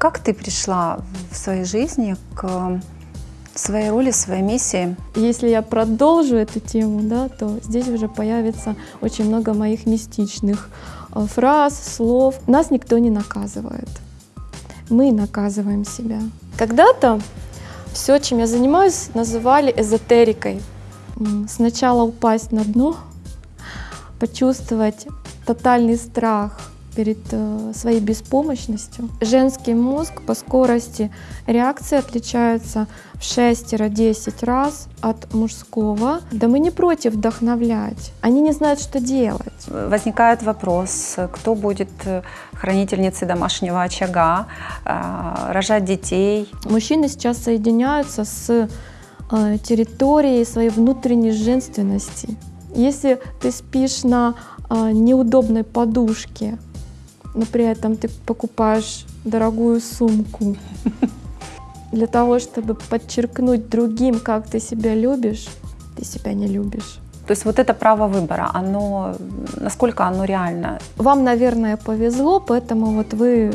Как ты пришла в своей жизни к своей роли, своей миссии? Если я продолжу эту тему, да, то здесь уже появится очень много моих мистичных э, фраз, слов. Нас никто не наказывает. Мы наказываем себя. Когда-то все, чем я занимаюсь, называли эзотерикой. Сначала упасть на дно, почувствовать тотальный страх, перед э, своей беспомощностью. Женский мозг по скорости реакции отличается в 6-10 раз от мужского. Да мы не против вдохновлять, они не знают, что делать. Возникает вопрос, кто будет э, хранительницей домашнего очага, э, рожать детей. Мужчины сейчас соединяются с территорией своей внутренней женственности. Если ты спишь на неудобной подушке, но при этом ты покупаешь дорогую сумку для того, чтобы подчеркнуть другим, как ты себя любишь, ты себя не любишь. То есть вот это право выбора, оно, насколько оно реально? Вам, наверное, повезло, поэтому вот вы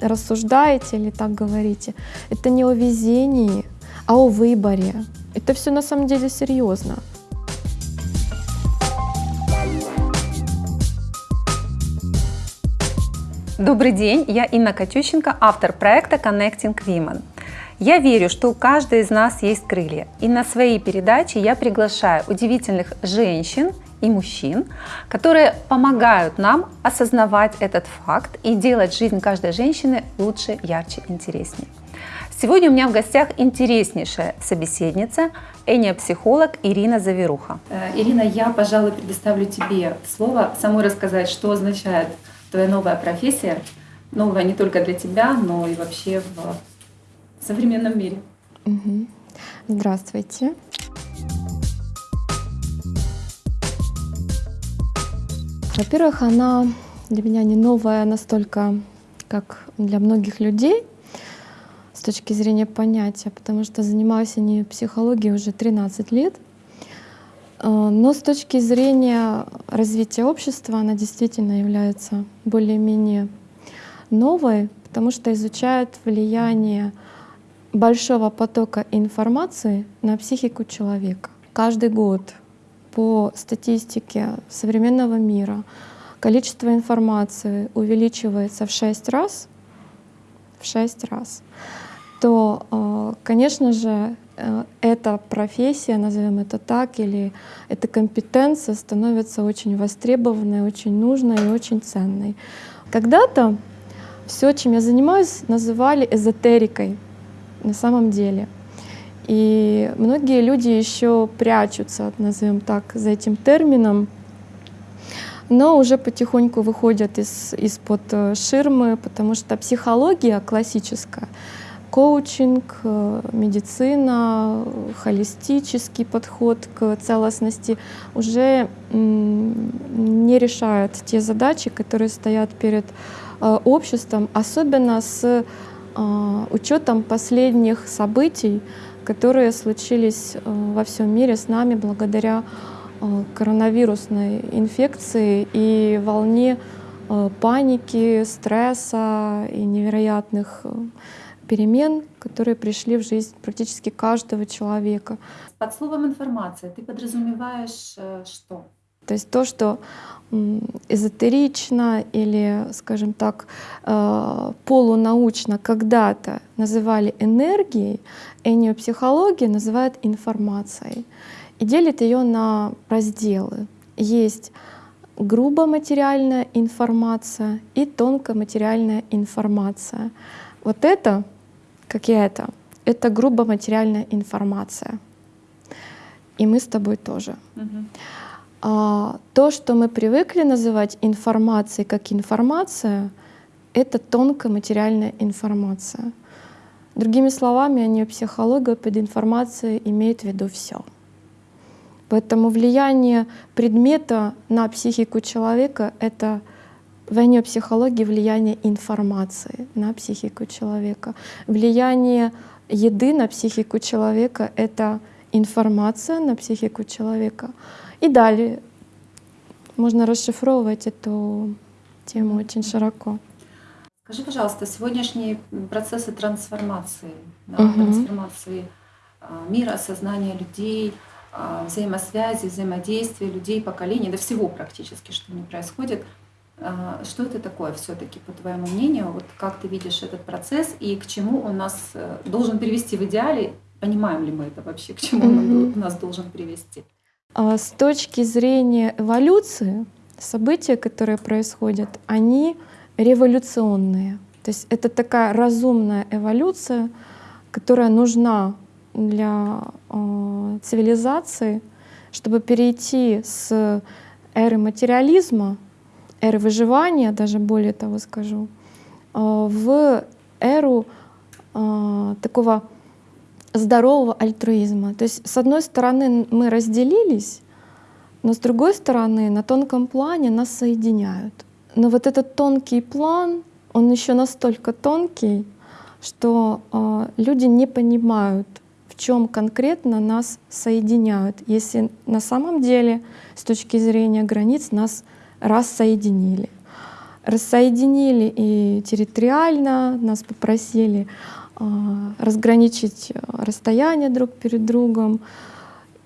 рассуждаете или так говорите. Это не о везении, а о выборе. Это все на самом деле серьезно. Добрый день, я Инна Катющенко, автор проекта Connecting Women. Я верю, что у каждой из нас есть крылья, и на своей передаче я приглашаю удивительных женщин и мужчин, которые помогают нам осознавать этот факт и делать жизнь каждой женщины лучше, ярче, интереснее. Сегодня у меня в гостях интереснейшая собеседница, эниопсихолог Ирина Заверуха. Э, Ирина, я, пожалуй, предоставлю тебе слово самой рассказать, что означает твоя новая профессия, новая не только для тебя, но и вообще в современном мире. Угу. Здравствуйте. Во-первых, она для меня не новая настолько, как для многих людей с точки зрения понятия, потому что занимаюсь я не психологией уже 13 лет. Э, но с точки зрения развития общества она действительно является более-менее новой, потому что изучает влияние большого потока информации на психику человека. Каждый год по статистике современного мира количество информации увеличивается в 6 раз, в 6 раз, то, э, конечно же, Э, эта профессия, назовем это так, или эта компетенция становится очень востребованной, очень нужной и очень ценной. Когда-то все, чем я занимаюсь, называли эзотерикой на самом деле. И многие люди еще прячутся, назовем так, за этим термином, но уже потихоньку выходят из, из-под э, ширмы, потому что психология классическая коучинг, э, медицина, холистический подход к целостности уже не решают те задачи, которые стоят перед э, обществом, особенно с э, учетом последних событий, которые случились во всем мире с нами благодаря коронавирусной инфекции и волне паники, стресса и невероятных перемен, которые пришли в жизнь практически каждого человека. Под словом информация ты подразумеваешь э, что? То есть то, что эзотерично или, скажем так, э, полунаучно когда-то называли энергией, эниопсихология называет информацией и делит ее на разделы. Есть грубо материальная информация и тонкоматериальная информация. Вот это как я это, это грубо материальная информация. И мы с тобой тоже. Угу. А, то, что мы привыкли называть информацией как информация, это тонкая материальная информация. Другими словами, они психология под информацией имеют в виду все. Поэтому влияние предмета на психику человека — это в психологии влияние информации на психику человека. Влияние еды на психику человека — это информация на психику человека. И далее можно расшифровывать эту тему очень широко. Скажи, пожалуйста, сегодняшние процессы трансформации, да, Мгм. трансформации а, мира, сознания людей, а, взаимосвязи, взаимодействия людей, поколений, да всего практически, что не происходит. А, Что это такое все-таки, по твоему мнению? Вот как ты видишь этот процесс и к чему он нас э, должен привести в идеале? Понимаем ли мы это вообще, к чему он нас должен привести? А С точки зрения эволюции, события, которые происходят, они революционные. То есть это такая разумная эволюция, которая нужна для э, цивилизации, чтобы перейти с эры материализма, эры выживания, даже более того скажу, э, в эру э, такого здорового альтруизма. То есть, с одной стороны, мы разделились, но с другой стороны, на тонком плане нас соединяют. Но вот этот тонкий план, он еще настолько тонкий, что э, люди не понимают, в чем конкретно нас соединяют, если на самом деле с точки зрения границ нас рассоединили. Рассоединили и территориально, нас попросили э, разграничить э, расстояние друг перед другом.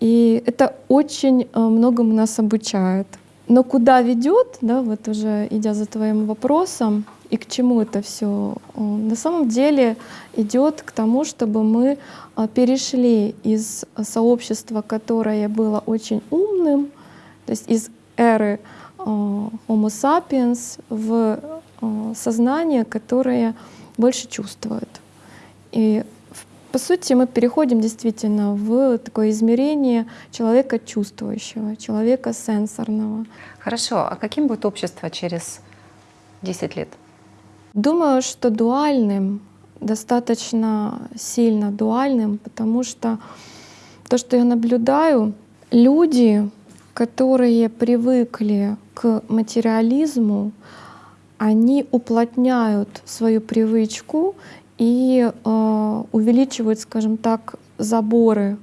И это очень э, многому нас обучает. Но куда ведет, да, вот уже идя за твоим вопросом, и к чему это все, на самом деле идет к тому, чтобы мы э, перешли из сообщества, которое было очень умным, то есть из эры э, Homo sapiens в э, сознание, которое больше чувствует. И по сути мы переходим действительно в такое измерение человека чувствующего, человека сенсорного. Хорошо, а каким будет общество через 10 лет? Думаю, что дуальным, достаточно сильно дуальным, потому что то, что я наблюдаю, люди, которые привыкли к материализму, они уплотняют свою привычку и э, увеличивают, скажем так, заборы,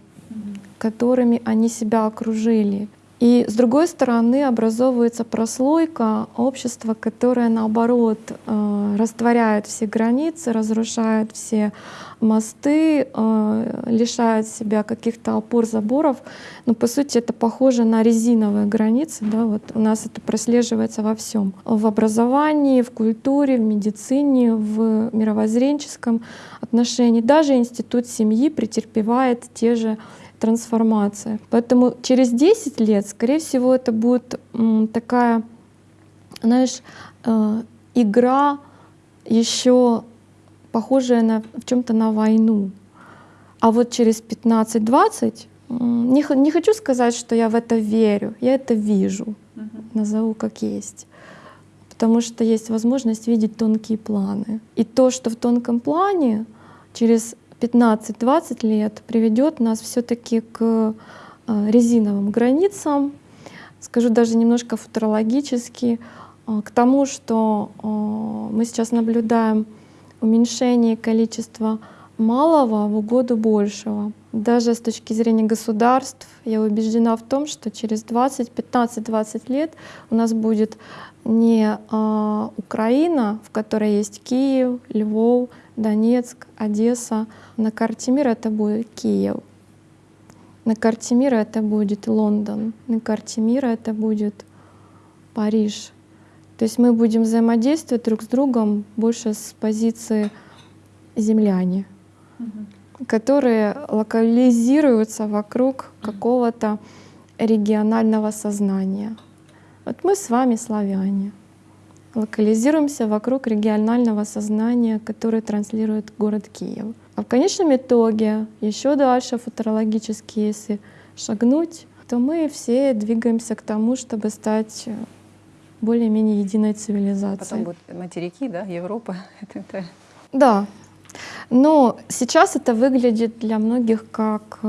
которыми они себя окружили. И с другой стороны образовывается прослойка общества, которое наоборот э, растворяет все границы, разрушает все мосты, э, лишает себя каких-то опор, заборов. Но по сути это похоже на резиновые границы. Да? Вот у нас это прослеживается во всем. В образовании, в культуре, в медицине, в мировоззренческом отношении. Даже институт семьи претерпевает те же трансформация. Поэтому через 10 лет, скорее всего, это будет такая, знаешь, э, игра еще похожая на, в чем-то на войну. А вот через 15-20, м, не, не хочу сказать, что я в это верю, я это вижу, назову как есть. Потому что есть возможность видеть тонкие планы. И то, что в тонком плане через 15-20 лет приведет нас все-таки к э, резиновым границам, скажу даже немножко футурологически, э, к тому, что э, мы сейчас наблюдаем уменьшение количества малого в угоду большего. Даже с точки зрения государств я убеждена в том, что через 20, 15-20 лет у нас будет не Украина, в которой есть Киев, Львов, Донецк, Одесса. На карте мира это будет Киев. На карте мира это будет Лондон. На карте мира это будет Париж. То есть мы будем взаимодействовать друг с другом больше с позиции земляне, которые локализируются вокруг какого-то регионального сознания. Вот мы с вами славяне. Локализируемся вокруг регионального сознания, которое транслирует город Киев. А в конечном итоге, еще дальше футурологически, если шагнуть, то мы все двигаемся к тому, чтобы стать более-менее единой цивилизацией. Потом будут материки, да, Европа. Это- это- Да. Но сейчас это выглядит для многих как, э,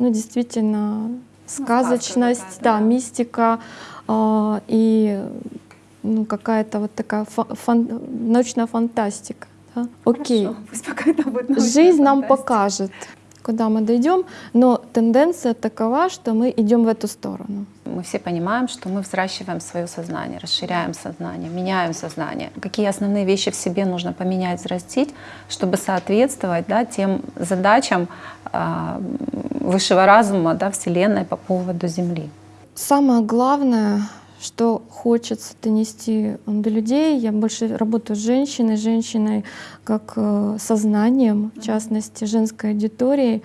ну, действительно, сказочность, какая-то, да, да. мистика э, и ну, какая-то вот такая фа- фан- научная фантастика. да. Окей. Хорошо, Пусть пока это будет Жизнь нам фантастика. покажет, куда мы дойдем, но тенденция такова, что мы идем в эту сторону. Мы все понимаем, что мы взращиваем свое сознание, расширяем сознание, меняем сознание. Какие основные вещи в себе нужно поменять, взрастить, чтобы соответствовать да, тем задачам э, высшего разума да, Вселенной по поводу Земли. Самое главное, что хочется донести до людей. Я больше работаю с женщиной, женщиной как э, сознанием, в частности, женской аудиторией,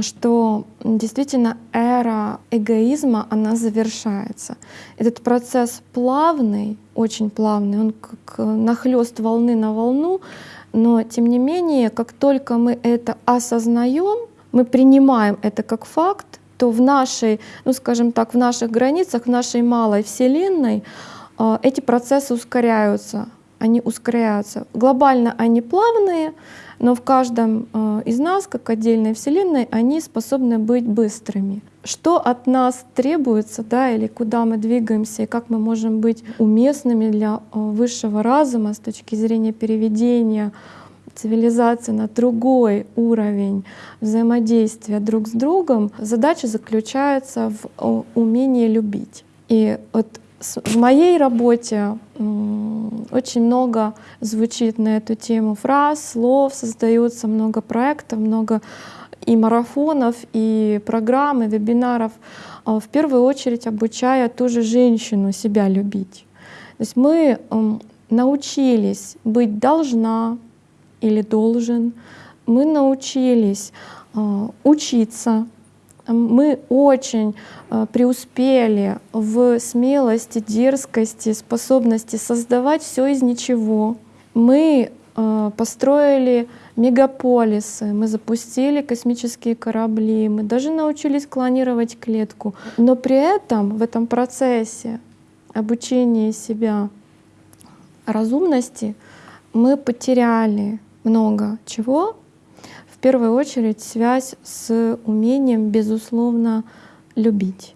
что действительно эра эгоизма, она завершается. Этот процесс плавный, очень плавный, он как нахлест волны на волну, но тем не менее, как только мы это осознаем, мы принимаем это как факт, то в нашей, ну скажем так, в наших границах, в нашей малой Вселенной а, эти процессы ускоряются, они ускоряются. Глобально они плавные, но в каждом а, из нас, как отдельной Вселенной, они способны быть быстрыми. Что от нас требуется, да, или куда мы двигаемся, и как мы можем быть уместными для а, высшего разума с точки зрения переведения цивилизации на другой уровень взаимодействия друг с другом, задача заключается в умении любить. И вот в моей работе очень много звучит на эту тему фраз, слов, создается много проектов, много и марафонов, и программ, и вебинаров, а в первую очередь обучая ту же женщину себя любить. То есть мы научились быть должна, или должен. Мы научились э, учиться, мы очень э, преуспели в смелости, дерзкости, способности создавать все из ничего. Мы э, построили мегаполисы, мы запустили космические корабли, мы даже научились клонировать клетку. Но при этом в этом процессе обучения себя разумности мы потеряли много чего. В первую очередь связь с умением, безусловно, любить.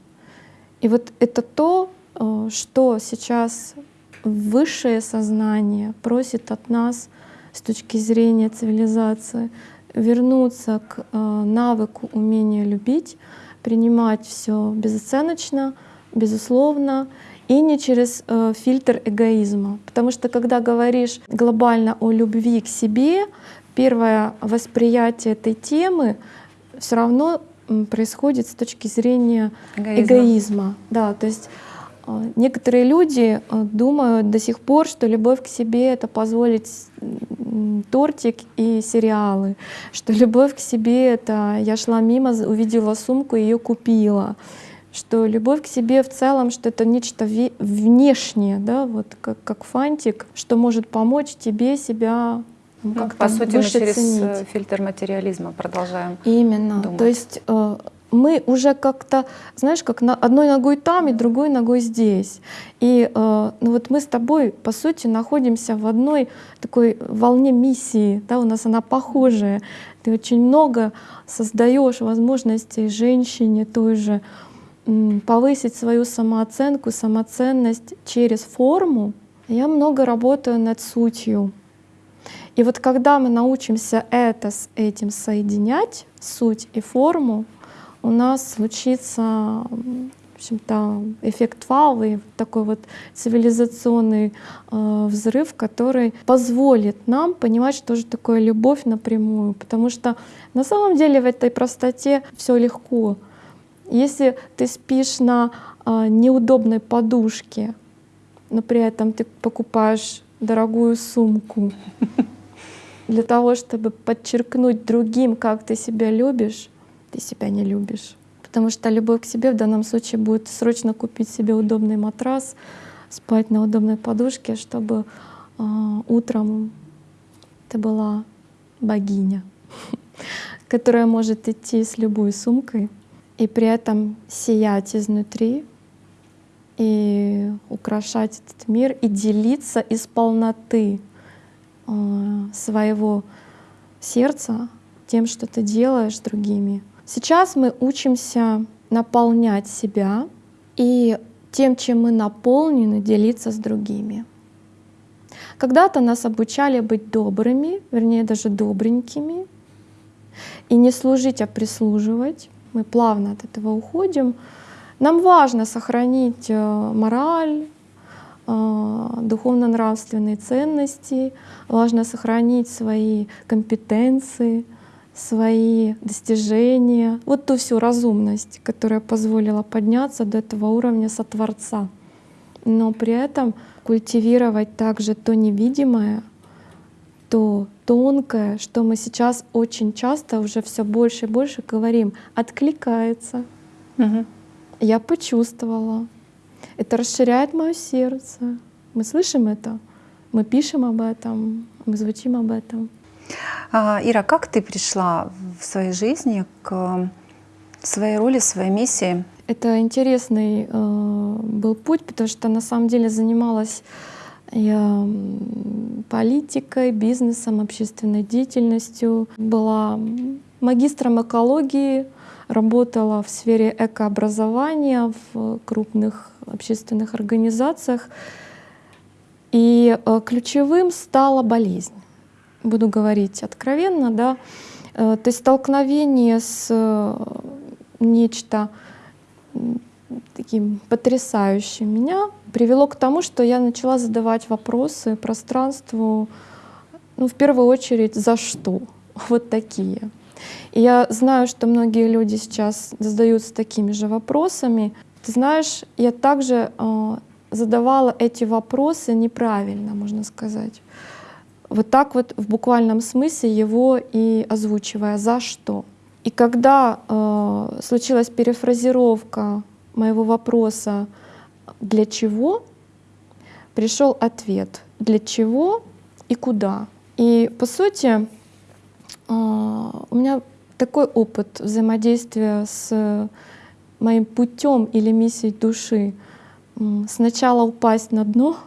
И вот это то, э, что сейчас высшее сознание просит от нас с точки зрения цивилизации вернуться к э, навыку умения любить, принимать все безоценочно, безусловно, и не через э, фильтр эгоизма. Потому что когда говоришь глобально о любви к себе, первое восприятие этой темы все равно происходит с точки зрения эгоизма. эгоизма. Да, то есть э, некоторые люди э, думают до сих пор, что любовь к себе это позволить тортик и сериалы, что любовь к себе это я шла мимо, увидела сумку, ее купила что любовь к себе в целом, что это нечто внешнее, да, вот как, как фантик, что может помочь тебе себя ну, как По сути, мы через ценить. Э, фильтр материализма продолжаем Именно. Думать. То есть э, мы уже как-то, знаешь, как на одной ногой там и другой ногой здесь. И э, ну вот мы с тобой, по сути, находимся в одной такой волне миссии, да, у нас она похожая. Ты очень много создаешь возможностей женщине той же, повысить свою самооценку, самоценность через форму, я много работаю над сутью. И вот когда мы научимся это с этим соединять, суть и форму, у нас случится в общем-то, эффект вау и такой вот цивилизационный э, взрыв, который позволит нам понимать, что же такое любовь напрямую. Потому что на самом деле в этой простоте все легко. Если ты спишь на а, неудобной подушке, но при этом ты покупаешь дорогую сумку для того, чтобы подчеркнуть другим, как ты себя любишь, ты себя не любишь. Потому что любовь к себе в данном случае будет срочно купить себе удобный матрас, спать на удобной подушке, чтобы э, утром ты была богиня, которая может идти с любой сумкой и при этом сиять изнутри и украшать этот мир и делиться из полноты э, своего сердца тем, что ты делаешь другими. Сейчас мы учимся наполнять себя и тем, чем мы наполнены, делиться с другими. Когда-то нас обучали быть добрыми, вернее даже добренькими, и не служить, а прислуживать. Мы плавно от этого уходим. Нам важно сохранить э, мораль, э, духовно-нравственные ценности, важно сохранить свои компетенции, свои достижения, вот ту всю разумность, которая позволила подняться до этого уровня сотворца. Но при этом культивировать также то невидимое, то тонкое, что мы сейчас очень часто уже все больше и больше говорим, откликается. Мгм. Я почувствовала. Это расширяет мое сердце. Мы слышим это, мы пишем об этом, мы звучим об этом. А, Ира, как ты пришла в своей жизни к своей роли, своей миссии? Это интересный э, был путь, потому что на самом деле занималась политикой, бизнесом, общественной деятельностью. Была магистром экологии, работала в сфере экообразования в крупных общественных организациях. И э, ключевым стала болезнь. Буду говорить откровенно, да. Э, То есть столкновение с э, нечто таким потрясающим меня привело к тому, что я начала задавать вопросы пространству, ну, в первую очередь, за что? Вот такие. И я знаю, что многие люди сейчас задаются такими же вопросами. Ты знаешь, я также э, задавала эти вопросы неправильно, можно сказать. Вот так вот в буквальном смысле его и озвучивая «за что?». И когда э, случилась перефразировка моего вопроса «для чего?», пришел ответ «для чего и куда?». И по сути а, у меня такой опыт взаимодействия с моим путем или миссией души. Сначала упасть на дно,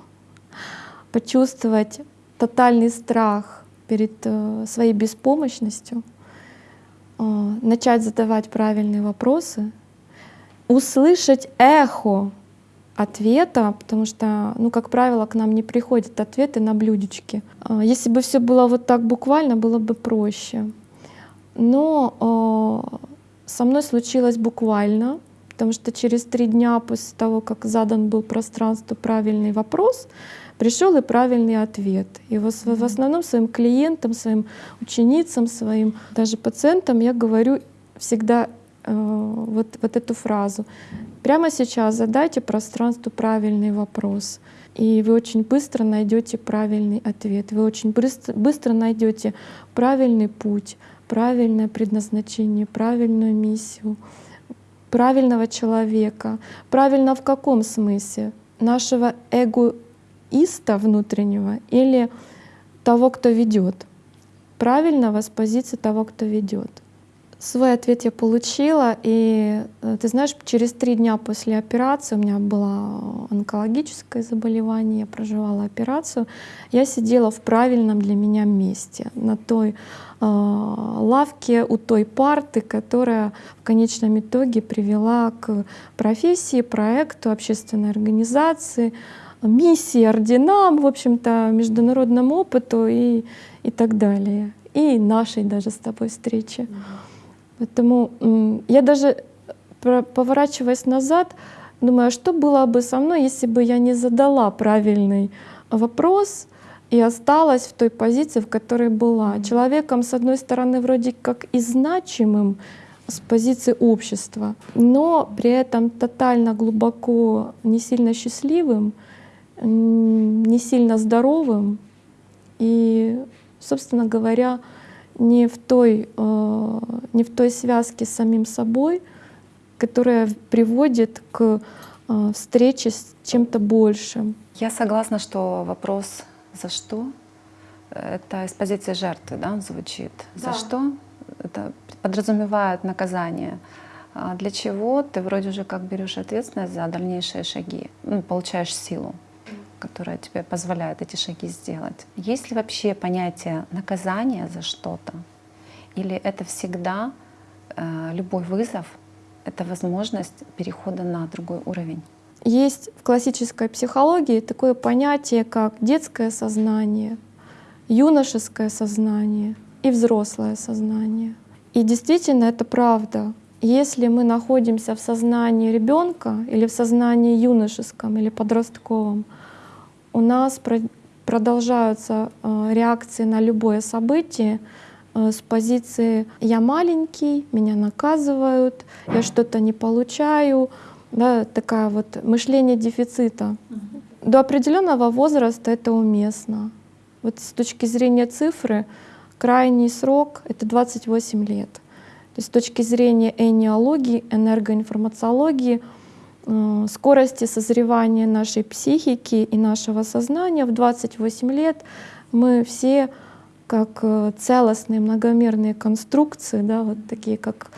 почувствовать тотальный страх перед э, своей беспомощностью, а, начать задавать правильные вопросы, услышать эхо ответа, потому что, ну, как правило, к нам не приходят ответы на блюдечке. А, Если бы все было вот так буквально, было бы проще. Но а, со мной случилось буквально, потому что через три дня после того, как задан был пространству правильный вопрос, пришел и правильный ответ. И в в основном своим клиентам, своим ученицам, своим даже пациентам я говорю всегда э, вот, вот эту фразу. Прямо сейчас задайте пространству правильный вопрос, и вы очень быстро найдете правильный ответ. Вы очень быстро, быстро найдете правильный путь, правильное предназначение, правильную миссию, правильного человека. Правильно в каком смысле? Нашего эгоиста внутреннего или того, кто ведет? Правильного с позиции того, кто ведет. Свой ответ я получила, и э, ты знаешь, через три дня после операции, у меня было онкологическое заболевание, я проживала операцию, я сидела в правильном для меня месте, на той э, лавке у той парты, которая в конечном итоге привела к профессии, проекту, общественной организации, миссии, орденам, в общем-то, международному опыту и, и так далее. И нашей даже с тобой встрече. Поэтому я даже про- поворачиваясь назад, думаю, а что было бы со мной, если бы я не задала правильный вопрос и осталась в той позиции, в которой была. Человеком, с одной стороны, вроде как и значимым с позиции общества, но при этом тотально глубоко не сильно счастливым, не сильно здоровым и, собственно говоря, не в той, э, не в той связке с самим собой, которая приводит к э, встрече с чем-то большим. Я согласна, что вопрос «за что?» — это из позиции жертвы да, он звучит. «За Да. что?» Это подразумевает наказание. А для чего ты вроде уже как берешь ответственность за дальнейшие шаги, ну, получаешь силу, которая тебе позволяет эти шаги сделать. Есть ли вообще понятие наказания за что-то? Или это всегда э, любой вызов, это возможность перехода на другой уровень? Есть в классической психологии такое понятие, как детское сознание, юношеское сознание и взрослое сознание. И действительно это правда. Если мы находимся в сознании ребенка или в сознании юношеском или подростковом, у нас продолжаются э, реакции на любое событие э, с позиции «я маленький, меня наказывают, я что-то не получаю», да, такая вот мышление дефицита. До определенного возраста это уместно. Вот с точки зрения цифры, крайний срок — это 28 лет. То есть с точки зрения энеологии, энергоинформациологии, скорости созревания нашей психики и нашего сознания в 28 лет мы все как э, целостные многомерные конструкции, да, вот такие как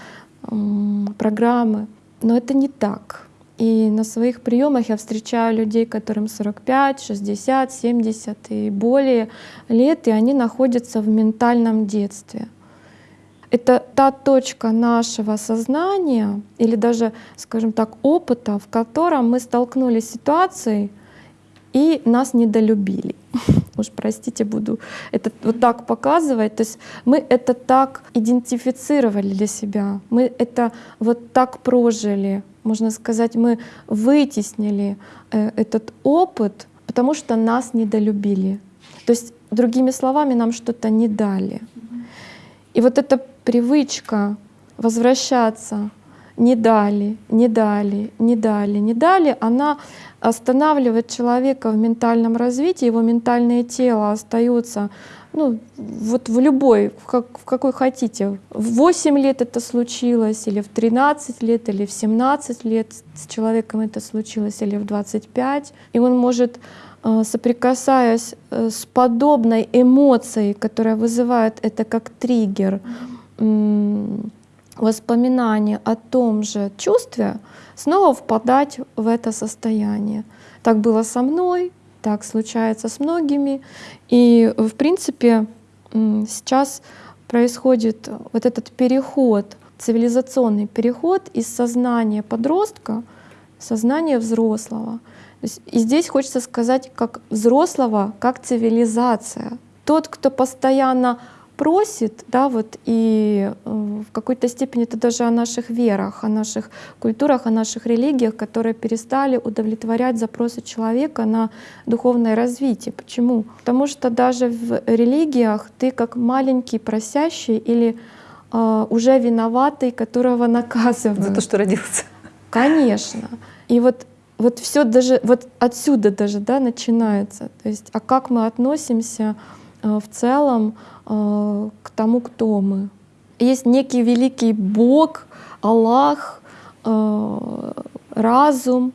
программы. Но это не так. И на своих приемах я встречаю людей, которым 45, 60, 70 и более лет, и они находятся в ментальном детстве. Это та точка нашего сознания или даже, скажем так, опыта, в котором мы столкнулись с ситуацией и нас недолюбили. Уж простите, буду это вот так показывать. То есть мы это так идентифицировали для себя, мы это вот так прожили, можно сказать, мы вытеснили э, этот опыт, потому что нас недолюбили. То есть, другими словами, нам что-то не дали. И вот эта привычка возвращаться не дали, не дали, не дали, не дали, она останавливает человека в ментальном развитии, его ментальное тело остается ну, вот в любой, в, как, в какой хотите. В 8 лет это случилось, или в 13 лет, или в 17 лет с человеком это случилось, или в 25. И он может, э, соприкасаясь э, с подобной эмоцией, которая вызывает это как триггер, воспоминание о том же чувстве, снова впадать в это состояние. Так было со мной, так случается с многими. И, в принципе, сейчас происходит вот этот переход, цивилизационный переход из сознания подростка в сознание взрослого. И здесь хочется сказать, как взрослого, как цивилизация. Тот, кто постоянно просит, да, вот и э, в какой-то степени это даже о наших верах, о наших культурах, о наших религиях, которые перестали удовлетворять запросы человека на духовное развитие. Почему? Потому что даже в религиях ты как маленький просящий или э, уже виноватый, которого наказывают. За то, что родился. Конечно. И вот вот все даже вот отсюда даже да начинается. То есть, а как мы относимся в целом Э, к тому, кто мы. Есть некий великий Бог, Аллах, э, разум,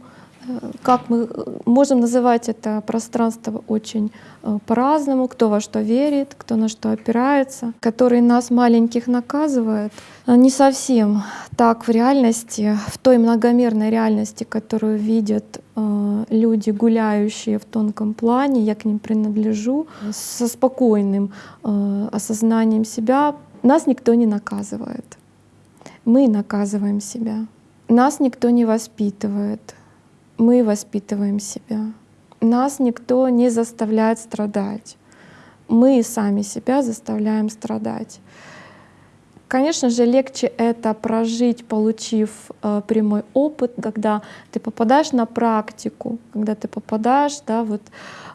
как мы можем называть это пространство очень э, по-разному, кто во что верит, кто на что опирается, который нас маленьких наказывает. Не совсем так в реальности, в той многомерной реальности, которую видят э, люди, гуляющие в тонком плане, я к ним принадлежу, со спокойным э, осознанием себя, нас никто не наказывает. Мы наказываем себя. Нас никто не воспитывает мы воспитываем себя. Нас никто не заставляет страдать. Мы сами себя заставляем страдать. Конечно же, легче это прожить, получив э, прямой опыт, когда ты попадаешь на практику, когда ты попадаешь да, вот,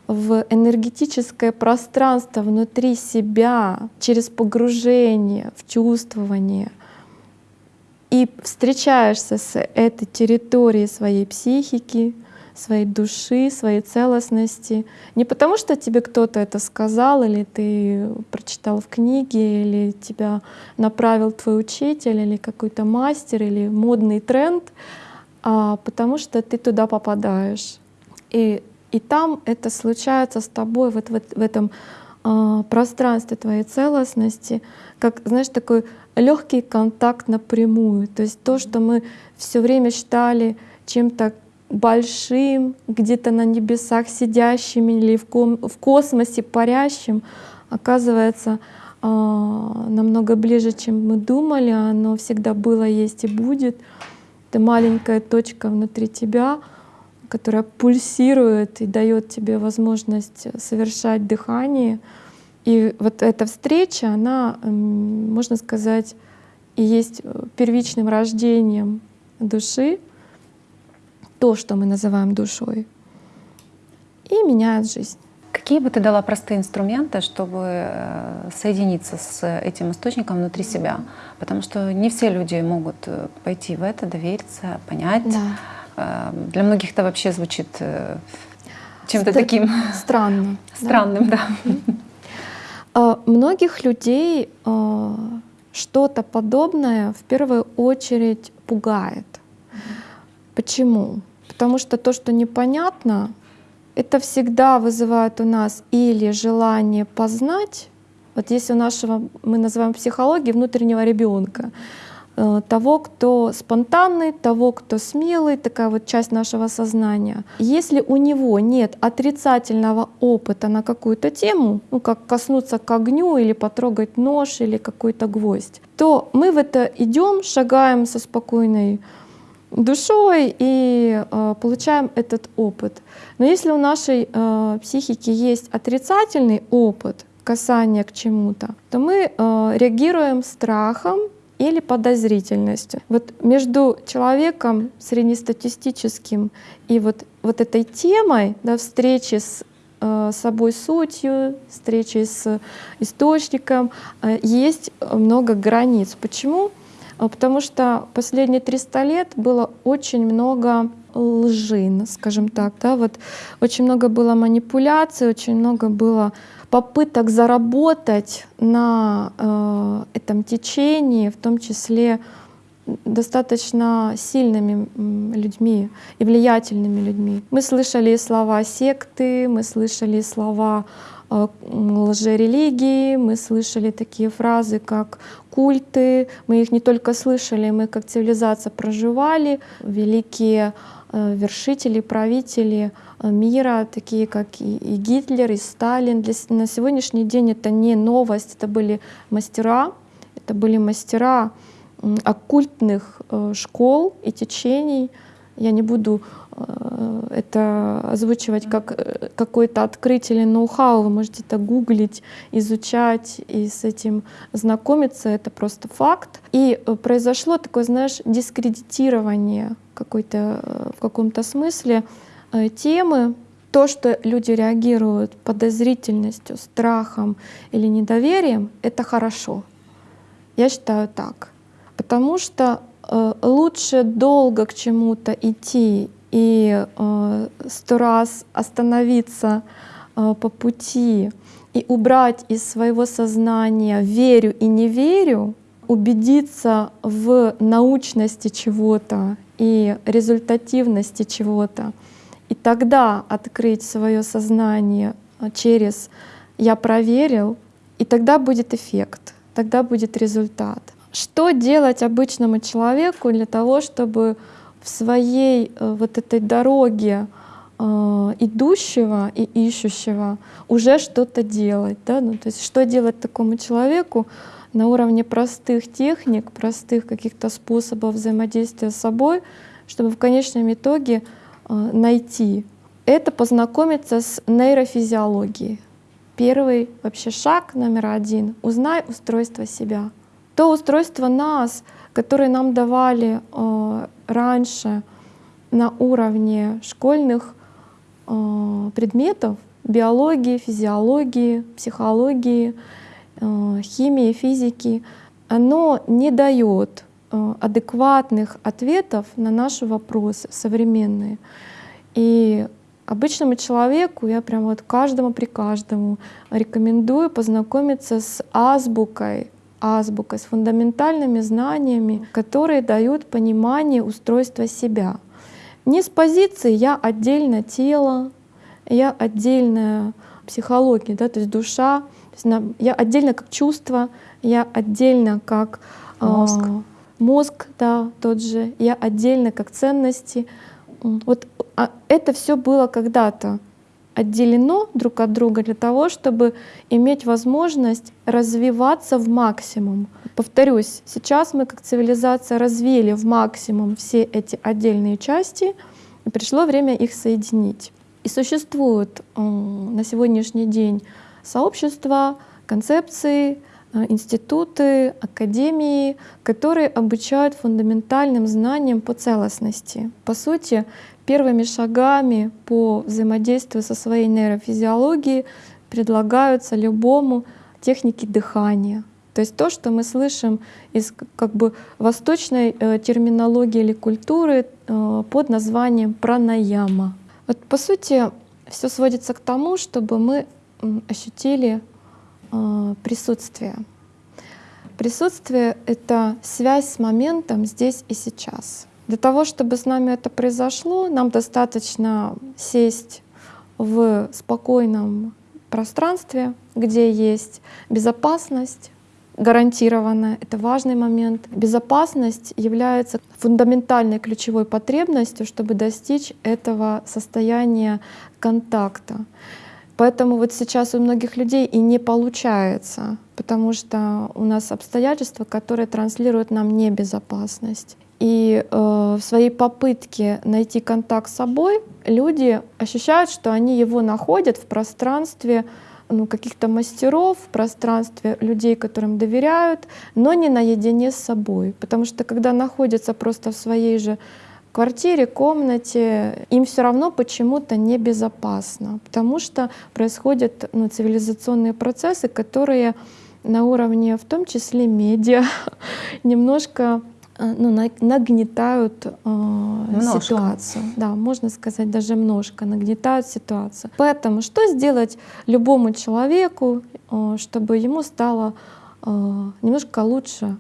в энергетическое пространство внутри себя через погружение в чувствование, и встречаешься с этой территорией своей психики, своей души, своей целостности. Не потому, что тебе кто-то это сказал, или ты прочитал в книге, или тебя направил твой учитель, или какой-то мастер, или модный тренд, а потому что ты туда попадаешь. И, и там это случается с тобой вот, вот в этом э, пространстве твоей целостности, как, знаешь, такой легкий контакт напрямую. То есть то, что мы все время считали чем-то большим, где-то на небесах сидящим или в, ком в космосе парящим, оказывается э, намного ближе, чем мы думали. Оно всегда было, есть и будет. Это маленькая точка внутри тебя, которая пульсирует и дает тебе возможность совершать дыхание — и вот эта встреча, она, можно сказать, и есть первичным рождением души, то, что мы называем душой, и меняет жизнь. Какие бы ты дала простые инструменты, чтобы э, соединиться с этим источником внутри себя? Потому что не все люди могут э, пойти в это, довериться, понять. Да. Для многих это вообще звучит чем-то Стр таким странно. Странным, да. да. Многих людей что-то подобное в первую очередь пугает. Почему? Потому что то, что непонятно, это всегда вызывает у нас или желание познать, вот если у нашего, мы называем психологией, внутреннего ребенка, Э, того, кто спонтанный, того, кто смелый, такая вот часть нашего сознания. Если у него нет отрицательного опыта на какую-то тему, ну как коснуться к огню или потрогать нож или какой-то гвоздь, то мы в это идем, шагаем со спокойной душой и э, получаем этот опыт. Но если у нашей э, психики есть отрицательный опыт касания к чему-то, то мы э, реагируем страхом, или подозрительностью. Вот между человеком среднестатистическим и вот, вот этой темой да, встречи с э, собой сутью, встречи с источником, э, есть много границ. Почему? Э, потому что последние 300 лет было очень много лжи, скажем так. Да? Вот очень много было манипуляций, очень много было попыток заработать на э, этом течении, в том числе достаточно сильными людьми и влиятельными людьми. Мы слышали слова секты, мы слышали слова лжерелигии, мы слышали такие фразы, как культы. Мы их не только слышали, мы как цивилизация проживали. Великие э, вершители, правители мира, такие как и, Гитлер, и Сталин. Для, на сегодняшний день это не новость, это были мастера, это были мастера оккультных э, школ и течений. Я не буду э, это озвучивать как э, какое-то открытие или ноу-хау. Вы можете это гуглить, изучать и с этим знакомиться. Это просто факт. И произошло такое, знаешь, дискредитирование какой-то в каком-то смысле Э, темы, то, что люди реагируют подозрительностью, страхом или недоверием, это хорошо. Я считаю так. Потому что э, лучше долго к чему-то идти и э, сто раз остановиться э, по пути и убрать из своего сознания верю и не верю, убедиться в научности чего-то и результативности чего-то, и тогда открыть свое сознание а, через «я проверил», и тогда будет эффект, тогда будет результат. Что делать обычному человеку для того, чтобы в своей э, вот этой дороге э, идущего и ищущего уже что-то делать. Да? Ну, то есть что делать такому человеку на уровне простых техник, простых каких-то способов взаимодействия с собой, чтобы в конечном итоге Э, найти, это познакомиться с нейрофизиологией. Первый вообще шаг номер один — узнай устройство себя. То устройство нас, которое нам давали э, раньше на уровне школьных э, предметов, биологии, физиологии, психологии, э, химии, физики, оно не дает адекватных ответов на наши вопросы современные. И обычному человеку, я прям вот каждому при каждому рекомендую познакомиться с азбукой, азбукой, с фундаментальными знаниями, которые дают понимание устройства себя. Не с позиции «я отдельно тело», «я отдельная психология», да, то есть душа, то есть я отдельно как чувство, я отдельно как мозг, мозг, да, тот же, я отдельно как ценности. Вот а это все было когда-то отделено друг от друга для того, чтобы иметь возможность развиваться в максимум. Повторюсь, сейчас мы как цивилизация развили в максимум все эти отдельные части, и пришло время их соединить. И существуют на сегодняшний день сообщества, концепции, э, институты, академии, которые обучают фундаментальным знаниям по целостности. По сути, первыми шагами по взаимодействию со своей нейрофизиологией предлагаются любому техники дыхания. То есть то, что мы слышим из как бы восточной э, терминологии или культуры э, под названием пранаяма. Вот по сути все сводится к тому, чтобы мы ощутили э, присутствие. Присутствие — это связь с моментом здесь и сейчас. Для того, чтобы с нами это произошло, нам достаточно сесть в спокойном пространстве, где есть безопасность, гарантированная. Это важный момент. Безопасность является фундаментальной ключевой потребностью, чтобы достичь этого состояния контакта. Поэтому вот сейчас у многих людей и не получается, потому что у нас обстоятельства, которые транслируют нам небезопасность. И э, в своей попытке найти контакт с собой люди ощущают, что они его находят в пространстве ну, каких-то мастеров, в пространстве людей, которым доверяют, но не наедине с собой. Потому что когда находятся просто в своей же квартире, комнате, им все равно почему-то небезопасно, потому что происходят ну, цивилизационные процессы, которые на уровне, в том числе медиа, немножко ну, нагнетают э, ситуацию. Да, можно сказать, даже немножко нагнетают ситуацию. Поэтому что сделать любому человеку, э, чтобы ему стало э, немножко лучше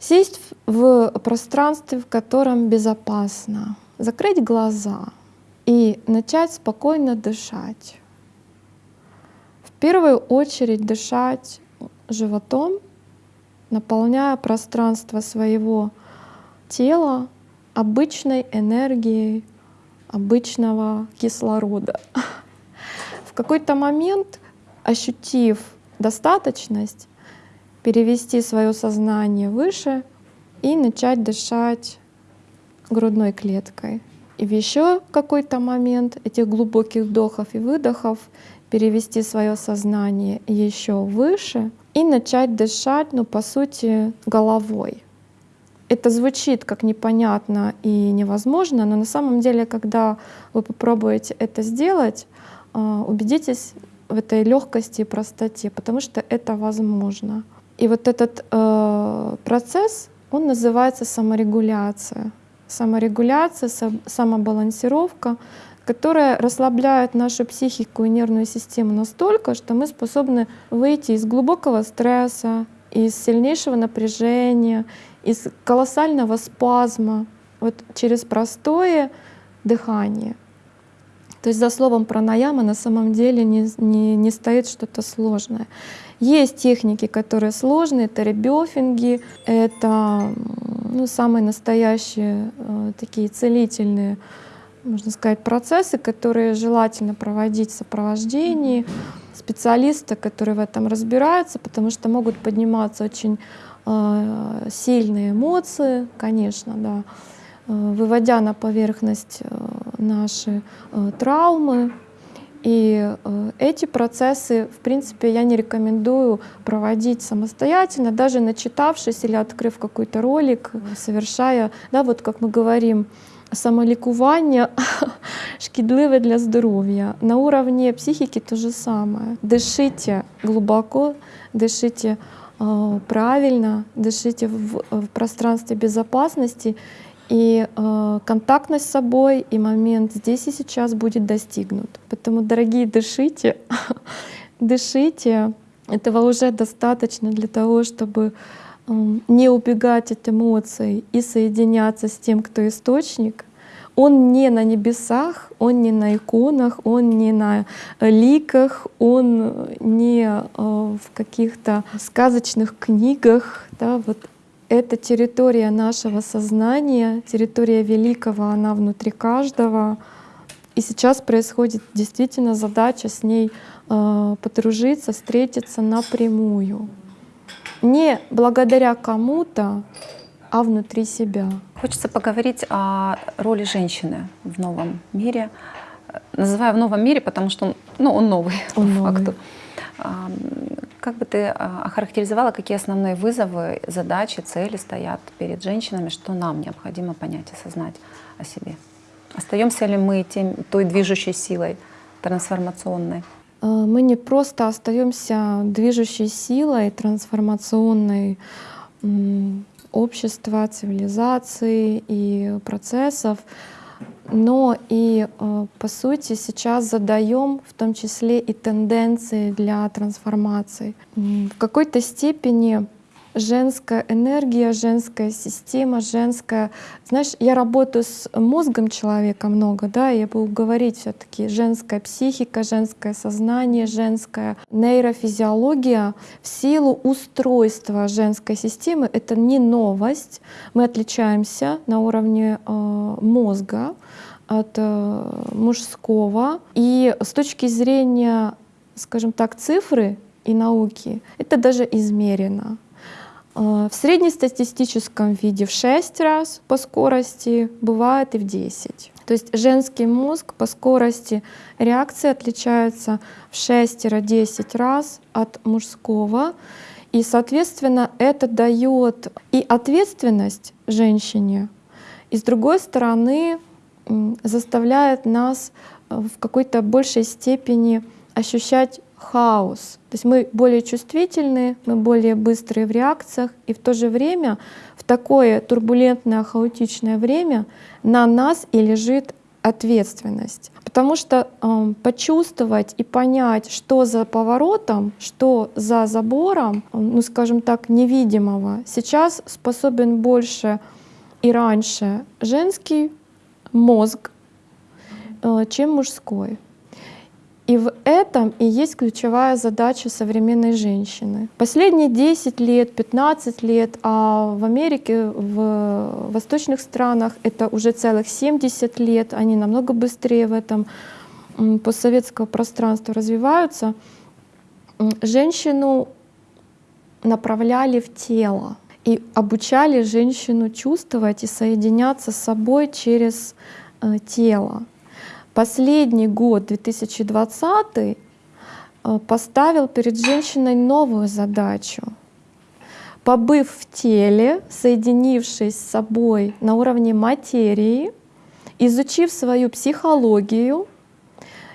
Сесть в пространстве, в котором безопасно, закрыть глаза и начать спокойно дышать. В первую очередь дышать животом, наполняя пространство своего тела обычной энергией обычного кислорода. В какой-то момент, ощутив достаточность, перевести свое сознание выше и начать дышать грудной клеткой. И в еще какой-то момент этих глубоких вдохов и выдохов перевести свое сознание еще выше и начать дышать, ну, по сути, головой. Это звучит как непонятно и невозможно, но на самом деле, когда вы попробуете это сделать, а, убедитесь в этой легкости и простоте, потому что это возможно. И вот этот э, процесс, он называется саморегуляция. Саморегуляция, самобалансировка, которая расслабляет нашу психику и нервную систему настолько, что мы способны выйти из глубокого стресса, из сильнейшего напряжения, из колоссального спазма вот через простое дыхание. То есть за словом пранаяма на самом деле не, не, не стоит что-то сложное. Есть техники, которые сложные, это ребёфинги, это ну, самые настоящие э, такие целительные, можно сказать, процессы, которые желательно проводить в сопровождении специалиста, который в этом разбирается, потому что могут подниматься очень сильные эмоции, конечно, да, э, выводя на поверхность э, наши э, травмы, и э, эти процессы, в принципе, я не рекомендую проводить самостоятельно, даже начитавшись или открыв какой-то ролик, совершая, да, вот как мы говорим, самолікування шкідливе для здоровья. На уровне психики то же самое. Дышите глубоко, дышите э, правильно, дышите в, в пространстве безопасности и э, контактность с собой, и момент здесь и сейчас будет достигнут. Поэтому, дорогие, дышите, дышите. Этого уже достаточно для того, чтобы э, не убегать от эмоций и соединяться с тем, кто источник. Он не на небесах, он не на иконах, он не на ликах, он не э, в каких-то сказочных книгах. Да, вот это территория нашего сознания, территория великого, она внутри каждого. И сейчас происходит действительно задача с ней э, подружиться, встретиться напрямую. Не благодаря кому-то, а внутри себя. Хочется поговорить о роли женщины в новом мире. Называю в новом мире, потому что он, ну, он новый он по новый. факту. Как бы ты а, охарактеризовала, какие основные вызовы, задачи, цели стоят перед женщинами, что нам необходимо понять, осознать о себе? Остаемся ли мы тем, той движущей силой трансформационной? А, мы не просто остаемся движущей силой трансформационной общества, цивилизации и процессов, но и, э, по сути, сейчас задаем в том числе и тенденции для трансформации. В какой-то степени женская энергия, женская система, женская... Знаешь, я работаю с мозгом человека много, да, я буду говорить все таки женская психика, женское сознание, женская нейрофизиология в силу устройства женской системы. Это не новость. Мы отличаемся на уровне э, мозга от э, мужского. И с точки зрения, скажем так, цифры и науки, это даже измерено. Э, в среднестатистическом виде в 6 раз по скорости, бывает и в 10. То есть женский мозг по скорости реакции отличается в 6-10 раз от мужского. И, соответственно, это дает и ответственность женщине, и, с другой стороны, заставляет нас э, в какой-то большей степени ощущать хаос. То есть мы более чувствительны, мы более быстрые в реакциях, и в то же время в такое турбулентное, хаотичное время на нас и лежит ответственность. Потому что э, почувствовать и понять, что за поворотом, что за забором, ну скажем так, невидимого, сейчас способен больше и раньше женский мозг, э, чем мужской. И в этом и есть ключевая задача современной женщины. Последние 10 лет, 15 лет, а в Америке, в восточных странах это уже целых 70 лет, они намного быстрее в этом постсоветского пространства развиваются, женщину направляли в тело и обучали женщину чувствовать и соединяться с собой через э, тело. Последний год, 2020, э, поставил перед женщиной новую задачу. Побыв в теле, соединившись с собой на уровне материи, изучив свою психологию,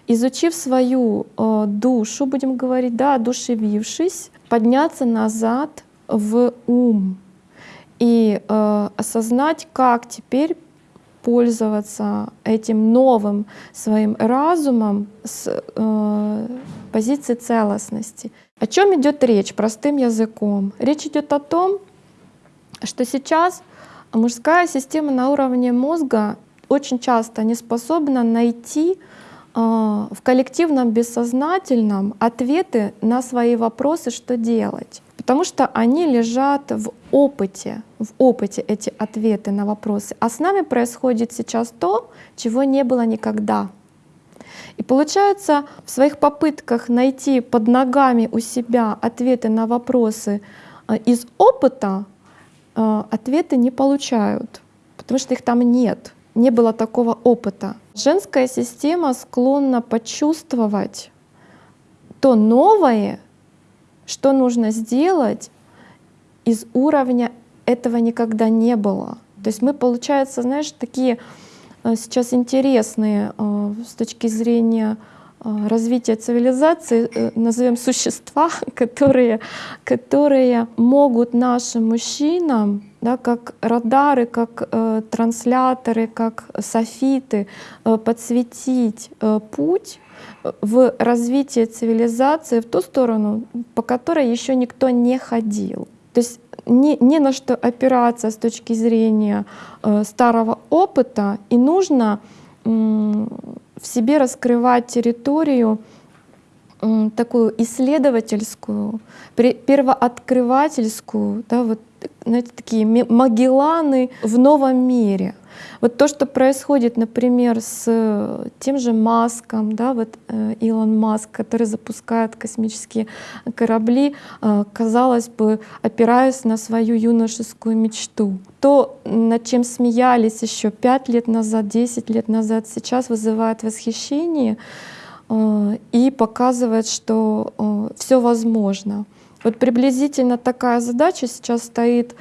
изучив свою э, душу, будем говорить, да, одушевившись, подняться назад в ум и э, осознать, как теперь пользоваться этим новым своим разумом с э, позиции целостности. О чем идет речь простым языком? Речь идет о том, что сейчас мужская система на уровне мозга очень часто не способна найти э, в коллективном бессознательном ответы на свои вопросы, что делать. Потому что они лежат в опыте, в опыте эти ответы на вопросы. А с нами происходит сейчас то, чего не было никогда. И получается, в своих попытках найти под ногами у себя ответы на вопросы э, из опыта, э, ответы не получают, потому что их там нет, не было такого опыта. Женская система склонна почувствовать то новое, что нужно сделать из уровня этого никогда не было. То есть мы, получается, знаешь, такие э, сейчас интересные э, с точки зрения э, развития цивилизации, назовем существа, которые, которые могут нашим мужчинам, да, как радары, как трансляторы, как софиты, подсветить путь в развитии цивилизации в ту сторону, по которой еще никто не ходил. То есть не, не на что опираться с точки зрения э, старого опыта, и нужно э, в себе раскрывать территорию э, такую исследовательскую, первооткрывательскую, да, вот знаете, такие Магелланы в новом мире. Вот то, что происходит, например, с тем же Маском, да, вот э, Илон Маск, который запускает космические корабли, э, казалось бы, опираясь на свою юношескую мечту. То, над чем смеялись еще 5 лет назад, 10 лет назад, сейчас вызывает восхищение. э, и показывает, что все возможно. Вот приблизительно такая задача сейчас стоит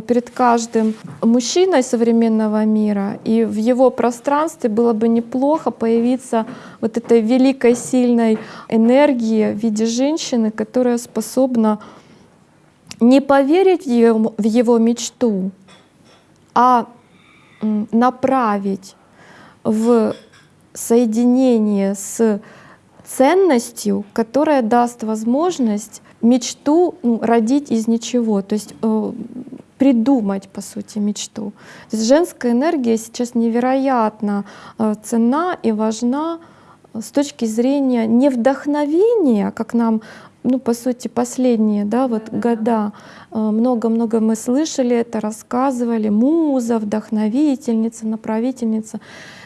перед каждым мужчиной современного мира, и в его пространстве было бы неплохо появиться вот этой великой сильной энергии в виде женщины, которая способна не поверить в его, в его мечту, а направить в соединение с ценностью, которая даст возможность мечту ну, родить из ничего, то есть э, придумать, по сути, мечту. То есть женская энергия сейчас невероятно э, ценна и важна с точки зрения не вдохновения, как нам ну, по сути, последние да, вот года э, много-много мы слышали это, рассказывали, муза, вдохновительница, направительница.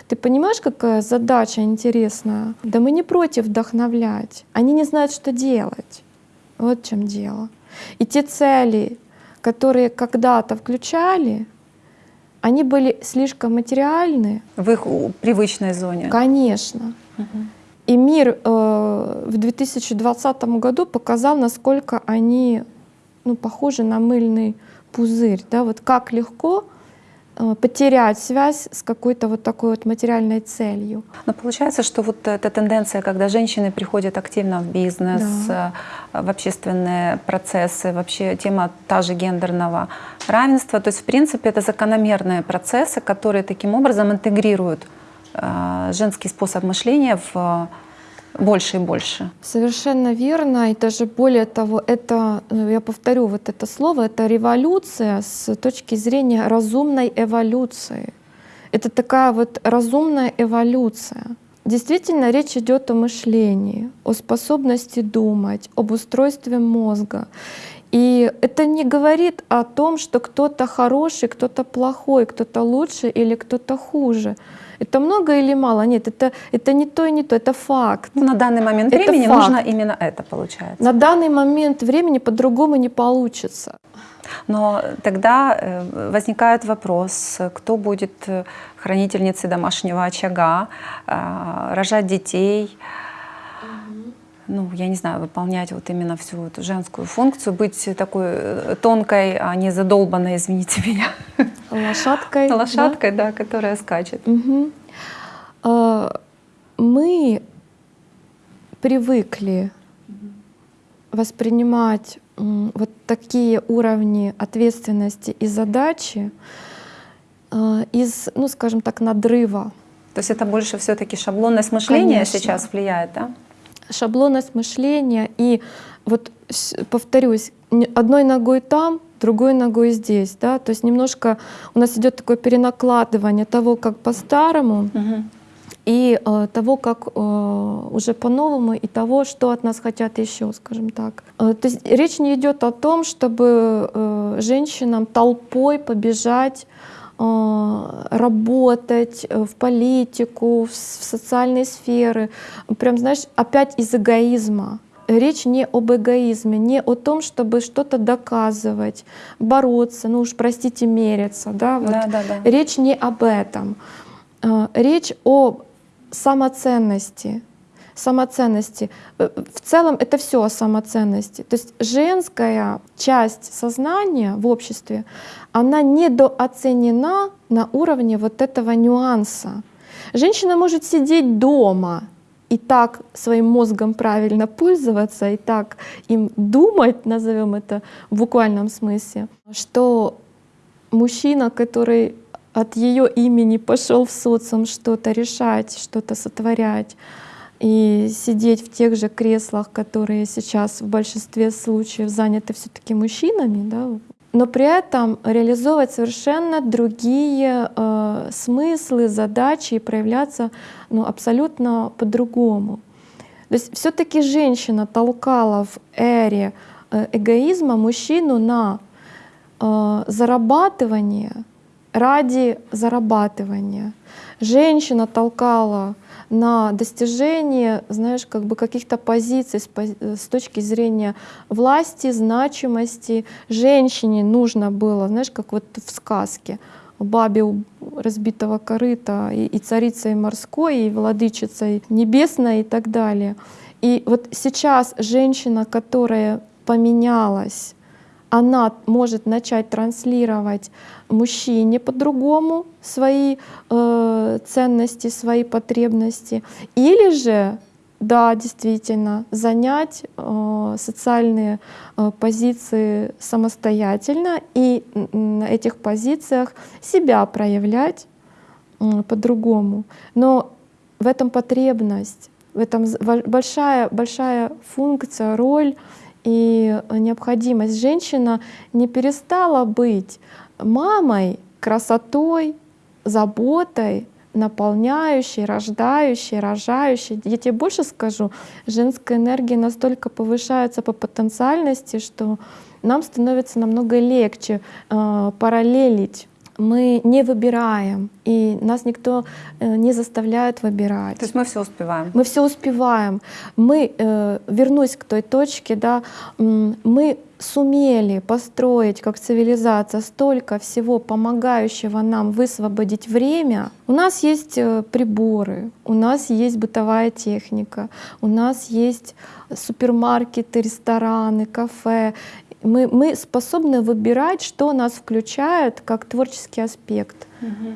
Ты понимаешь, какая задача интересная? Да мы не против вдохновлять, они не знают, что делать. Вот в чем дело. И те цели, которые когда-то включали, они были слишком материальны. В их привычной зоне. Конечно. Угу. И мир э, в 2020 году показал, насколько они ну, похожи на мыльный пузырь. Да? Вот как легко потерять связь с какой-то вот такой вот материальной целью. Но получается, что вот эта тенденция, когда женщины приходят активно в бизнес, да. Э, в общественные процессы, вообще тема та же гендерного равенства, то есть в принципе это закономерные процессы, которые таким образом интегрируют Э, женский способ мышления в больше и больше. Совершенно верно. И даже более того, это, э, я повторю вот это слово, это революция с точки зрения разумной эволюции. Это такая вот разумная эволюция. Действительно, речь идет о мышлении, о способности думать, об устройстве мозга. И это не говорит о том, что кто-то хороший, кто-то плохой, кто-то лучше или кто-то хуже. Это много или мало? Нет, это, это не то и не то, это факт. Ну, на данный момент это времени факт. нужно именно это, получается. На данный момент времени по-другому не получится. Но тогда э, возникает вопрос, кто будет э, хранительницей домашнего очага, э, рожать детей, ну, я не знаю, выполнять вот именно всю эту женскую функцию, быть такой э, тонкой, а не задолбанной, извините меня. Лошадкой. Лошадкой, да, да которая скачет. Угу. Мы привыкли воспринимать вот такие уровни ответственности и задачи а, из, ну, скажем так, надрыва. То есть это больше все-таки шаблонность мышления Конечно. сейчас влияет, да? шаблонность мышления. И вот повторюсь, одной ногой там, другой ногой здесь, да, то есть немножко у нас идет такое перенакладывание того, как по-старому, угу. и э, того, как э, уже по-новому, и того, что от нас хотят еще, скажем так. Э, то есть речь не идет о том, чтобы э, женщинам толпой побежать а, работать э, в политику, в социальные сферы. Прям, знаешь, опять из эгоизма. Речь не об эгоизме, не о том, чтобы что-то доказывать, бороться, ну уж простите, мериться. Да? Вот. Да, да, да. Речь не об этом. А, речь о самоценности, самоценности. Э, в целом это все о самоценности. То есть женская часть сознания в обществе, она недооценена на уровне вот этого нюанса. Женщина может сидеть дома и так своим мозгом правильно пользоваться, и так им думать, назовем это в буквальном смысле, что мужчина, который от ее имени пошел в социум что-то решать, что-то сотворять, и сидеть в тех же креслах, которые сейчас в большинстве случаев заняты все-таки мужчинами, да, но при этом реализовывать совершенно другие э, смыслы, задачи и проявляться ну, абсолютно по-другому. То есть все-таки женщина толкала в эре э, эгоизма мужчину на э, зарабатывание ради зарабатывания. Женщина толкала на достижение, знаешь, как бы каких-то позиций с, точки зрения власти, значимости. Женщине нужно было, знаешь, как вот в сказке, бабе у разбитого корыта, и, и царицей морской, и владычицей небесной и так далее. И вот сейчас женщина, которая поменялась, она может начать транслировать мужчине по-другому свои э, ценности, свои потребности, или же да, действительно, занять э, социальные э, позиции самостоятельно и на этих позициях себя проявлять э, по-другому. Но в этом потребность, в этом большая, большая функция, роль и необходимость. Женщина не перестала быть мамой, красотой, заботой, наполняющей, рождающей, рожающей. Я тебе больше скажу, женская энергия настолько повышается по потенциальности, что нам становится намного легче э, параллелить мы не выбираем, и нас никто э, не заставляет выбирать. То есть мы все успеваем. Мы все успеваем. Мы, э, вернусь к той точке, да, мы сумели построить как цивилизация столько всего помогающего нам высвободить время. У нас есть э, приборы, у нас есть бытовая техника, у нас есть супермаркеты, рестораны, кафе мы, мы способны выбирать, что нас включает как творческий аспект. Угу.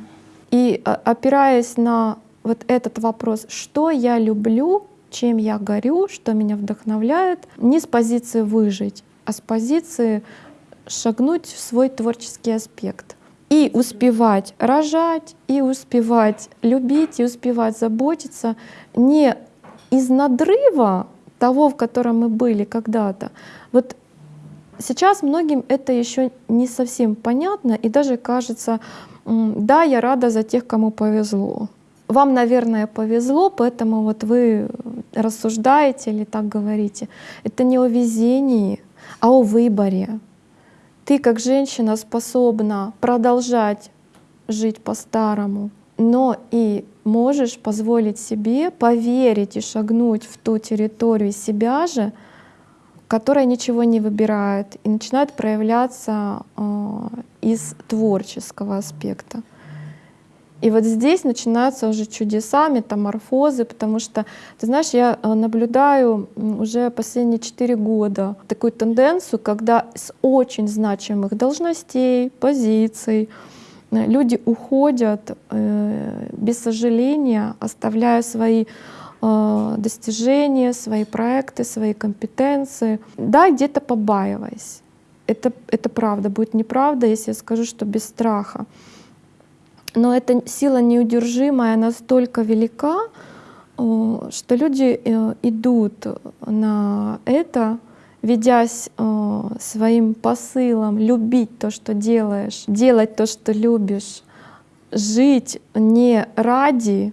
И а, опираясь на вот этот вопрос, что я люблю, чем я горю, что меня вдохновляет, не с позиции выжить, а с позиции шагнуть в свой творческий аспект. И успевать рожать, и успевать любить, и успевать заботиться не из надрыва того, в котором мы были когда-то. Вот Сейчас многим это еще не совсем понятно и даже кажется, да, я рада за тех, кому повезло. Вам, наверное, повезло, поэтому вот вы рассуждаете или так говорите. Это не о везении, а о выборе. Ты как женщина способна продолжать жить по-старому, но и можешь позволить себе поверить и шагнуть в ту территорию себя же, которая ничего не выбирает и начинает проявляться э, из творческого аспекта. И вот здесь начинаются уже чудеса, метаморфозы, потому что, ты знаешь, я э, наблюдаю уже последние четыре года такую тенденцию, когда с очень значимых должностей, позиций э, люди уходят без сожаления, оставляя свои достижения, свои проекты, свои компетенции. Да, где-то побаиваясь. Это, это правда. Будет неправда, если я скажу, что без страха. Но эта сила неудержимая настолько велика, э, что люди э, идут на это, ведясь своим посылом любить то, что делаешь, делать то, что любишь, жить не ради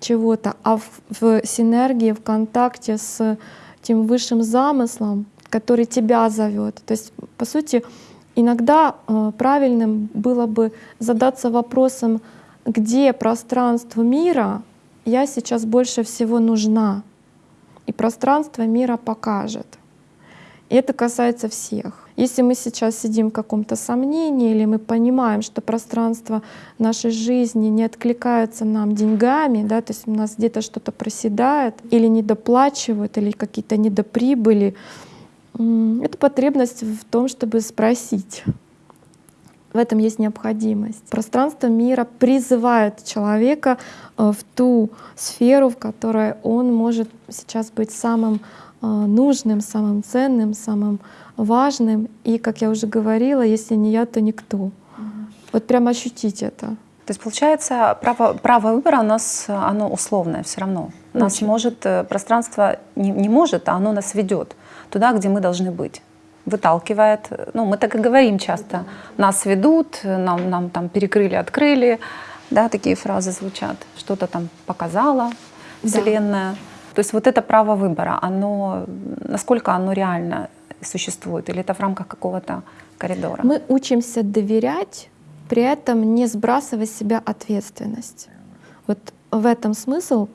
чего-то, а в, в синергии, в контакте с тем высшим замыслом, который тебя зовет. То есть, по сути, иногда э, правильным было бы задаться вопросом, где пространство мира я сейчас больше всего нужна. И пространство мира покажет. И это касается всех. Если мы сейчас сидим в каком-то сомнении, или мы понимаем, что пространство нашей жизни не откликается нам деньгами, да, то есть у нас где-то что-то проседает, или недоплачивают, или какие-то недоприбыли, это потребность в том, чтобы спросить. В этом есть необходимость. Пространство мира призывает человека э, в ту сферу, в которой он может сейчас быть самым э, нужным, самым ценным, самым важным. И, как я уже говорила, если не я, то никто. Вот прям ощутить это. То есть получается, право, право выбора у нас оно условное все равно. Нас Очень. может э, пространство не, не может, а оно нас ведет туда, где мы должны быть. Выталкивает. Ну, мы так и говорим часто. Нас ведут, нам, нам там перекрыли, открыли. Да, такие фразы звучат. Что-то там показала Вселенная. Да. То есть вот это право выбора, оно, насколько оно реально существует, или это в рамках какого-то коридора? Мы учимся доверять, при этом не сбрасывая с себя ответственность. Вот в этом смысл.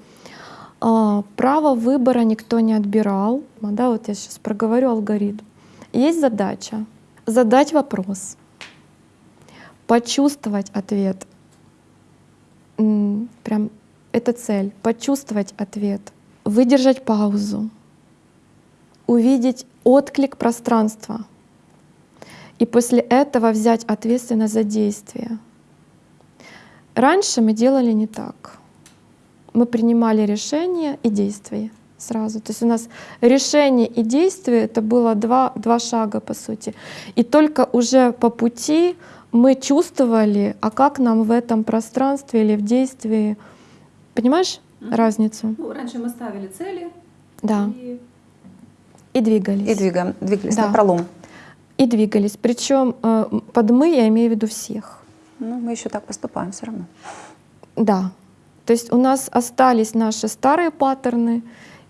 А, право выбора никто не отбирал. Да, вот я сейчас проговорю алгоритм. Есть задача задать вопрос, почувствовать ответ. Прям это цель, почувствовать ответ, выдержать паузу, увидеть отклик пространства и после этого взять ответственность за действие. Раньше мы делали не так. Мы принимали решение и действие сразу. То есть у нас решение и действие — это было два, два шага, по сути. И только уже по пути мы чувствовали, а как нам в этом пространстве или в действии, понимаешь mm-hmm. разницу? Ну, раньше мы ставили цели. Да. И, и двигались. И двигаем, двигались да. на пролом. И двигались. Причем э, под мы я имею в виду всех. Ну, мы еще так поступаем все равно. Да. То есть у нас остались наши старые паттерны,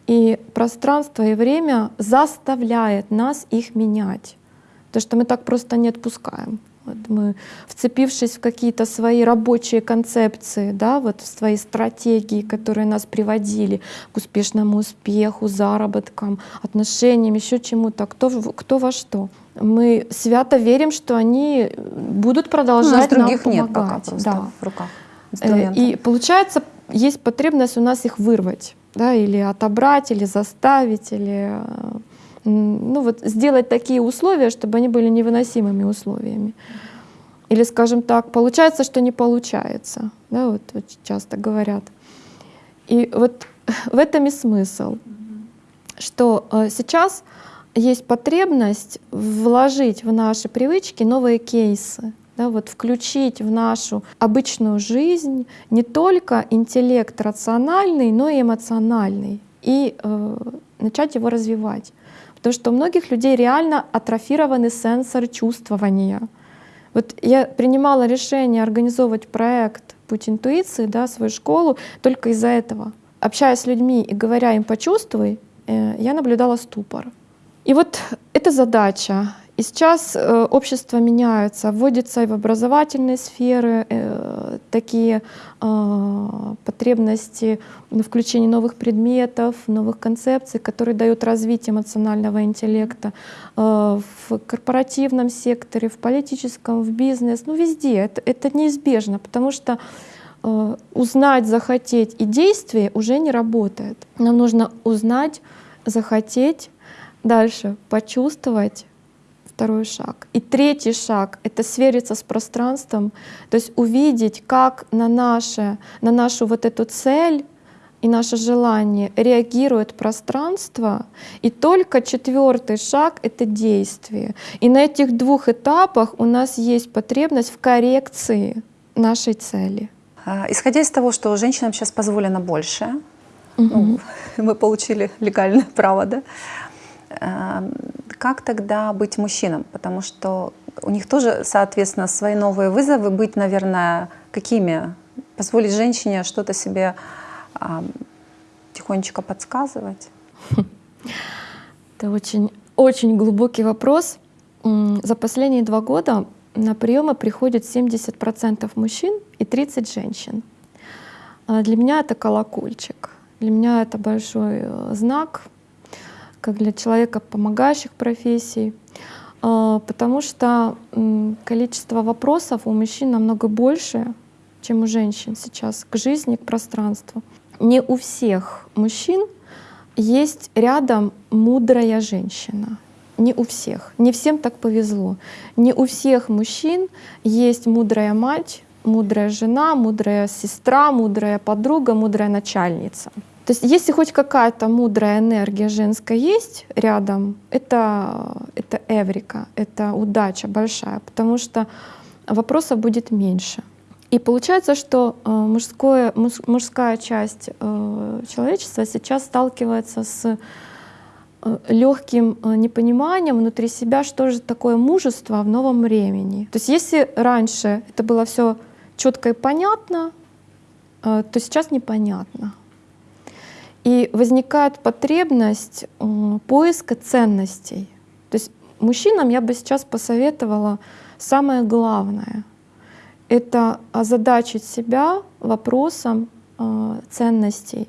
и пространство и время заставляет нас их менять. То, что мы так просто не отпускаем. Вот мы, вцепившись в какие-то свои рабочие концепции, да, вот в свои стратегии, которые нас приводили к успешному успеху, заработкам, отношениям, еще чему-то, кто, кто во что. Мы свято верим, что они будут продолжать ну, других нам помогать. нет пока да. в руках. Э, и получается, есть потребность у нас их вырвать, да, или отобрать, или заставить, или э, ну вот сделать такие условия, чтобы они были невыносимыми условиями. Или, скажем так, получается, что не получается. Да, вот, вот часто говорят. И вот в этом и смысл, что э, сейчас есть потребность вложить в наши привычки новые кейсы, да, вот включить в нашу обычную жизнь не только интеллект рациональный, но и эмоциональный, и э, начать его развивать. Потому что у многих людей реально атрофированный сенсор чувствования. Вот я принимала решение организовывать проект «Путь интуиции», да, свою школу, только из-за этого. Общаясь с людьми и говоря им «почувствуй», э, я наблюдала ступор. И вот эта задача и сейчас э, общество меняется, вводятся и в образовательные сферы э, такие э, потребности на включение новых предметов, новых концепций, которые дают развитие эмоционального интеллекта э, в корпоративном секторе, в политическом, в бизнес, ну везде. Это, это неизбежно, потому что э, узнать, захотеть и действие уже не работает. Нам нужно узнать, захотеть, дальше почувствовать, второй шаг. И третий шаг — это свериться с пространством, то есть увидеть, как на, наше, на нашу вот эту цель и наше желание реагирует пространство. И только четвертый шаг — это действие. И на этих двух этапах у нас есть потребность в коррекции нашей цели. А, исходя из того, что женщинам сейчас позволено больше, угу. ну, мы получили легальное право, да, как тогда быть мужчинам? Потому что у них тоже, соответственно, свои новые вызовы. Быть, наверное, какими? Позволить женщине что-то себе тихонечко подсказывать? Это очень, очень глубокий вопрос. За последние два года на приемы приходит 70% мужчин и 30 женщин. А для меня это колокольчик. Для меня это большой э, знак как для человека помогающих профессий, а, потому что количество вопросов у мужчин намного больше, чем у женщин сейчас к жизни, к пространству. Не у всех мужчин есть рядом мудрая женщина. Не у всех. Не всем так повезло. Не у всех мужчин есть мудрая мать, мудрая жена, мудрая сестра, мудрая подруга, мудрая начальница. То есть если хоть какая-то мудрая энергия женская есть рядом, это, это эврика, это удача большая, потому что вопросов будет меньше. И получается, что э, мужское, мужская часть э, человечества сейчас сталкивается с э, легким непониманием внутри себя, что же такое мужество в новом времени. То есть если раньше это было все четко и понятно, то сейчас непонятно. И возникает потребность э, поиска ценностей. То есть мужчинам я бы сейчас посоветовала самое главное — это озадачить себя вопросом э, ценностей,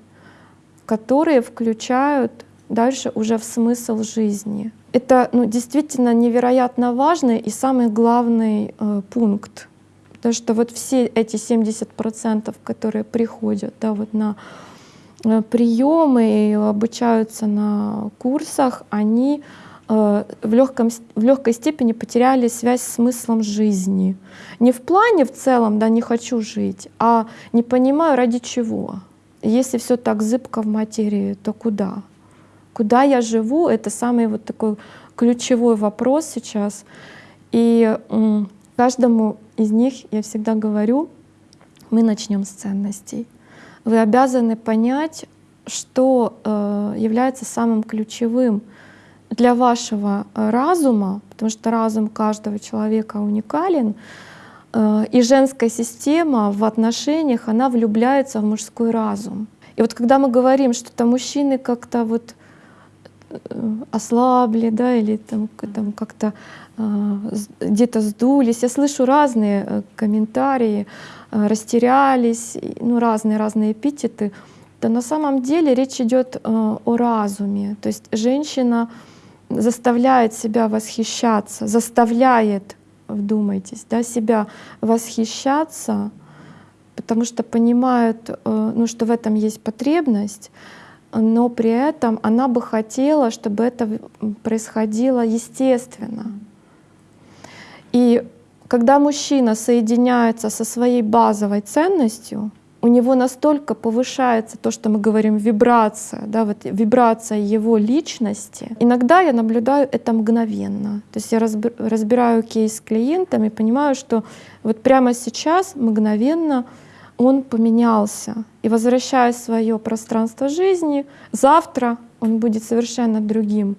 которые включают дальше уже в смысл жизни. Это ну, действительно невероятно важный и самый главный э, пункт Потому что вот все эти 70%, которые приходят да, вот на приемы и обучаются на курсах, они э, в, легком, в легкой степени потеряли связь с смыслом жизни. Не в плане в целом, да, не хочу жить, а не понимаю ради чего. Если все так зыбко в материи, то куда? Куда я живу, это самый вот такой ключевой вопрос сейчас. И каждому из них я всегда говорю, мы начнем с ценностей. Вы обязаны понять, что э, является самым ключевым для вашего разума, потому что разум каждого человека уникален, э, и женская система в отношениях, она влюбляется в мужской разум. И вот когда мы говорим, что там мужчины как-то вот Э, ослабли, да, или там, там как-то э, где-то сдулись. Я слышу разные э, комментарии, э, растерялись, ну разные-разные эпитеты. Да на самом деле речь идет э, о разуме. То есть женщина заставляет себя восхищаться, заставляет, вдумайтесь, да, себя восхищаться, потому что понимает, э, ну, что в этом есть потребность, но при этом она бы хотела, чтобы это происходило естественно. И когда мужчина соединяется со своей базовой ценностью, у него настолько повышается то, что мы говорим вибрация, да, вот вибрация его личности. Иногда я наблюдаю это мгновенно. То есть я разбираю кейс с клиентами, понимаю, что вот прямо сейчас мгновенно он поменялся. И возвращая свое пространство жизни, завтра он будет совершенно другим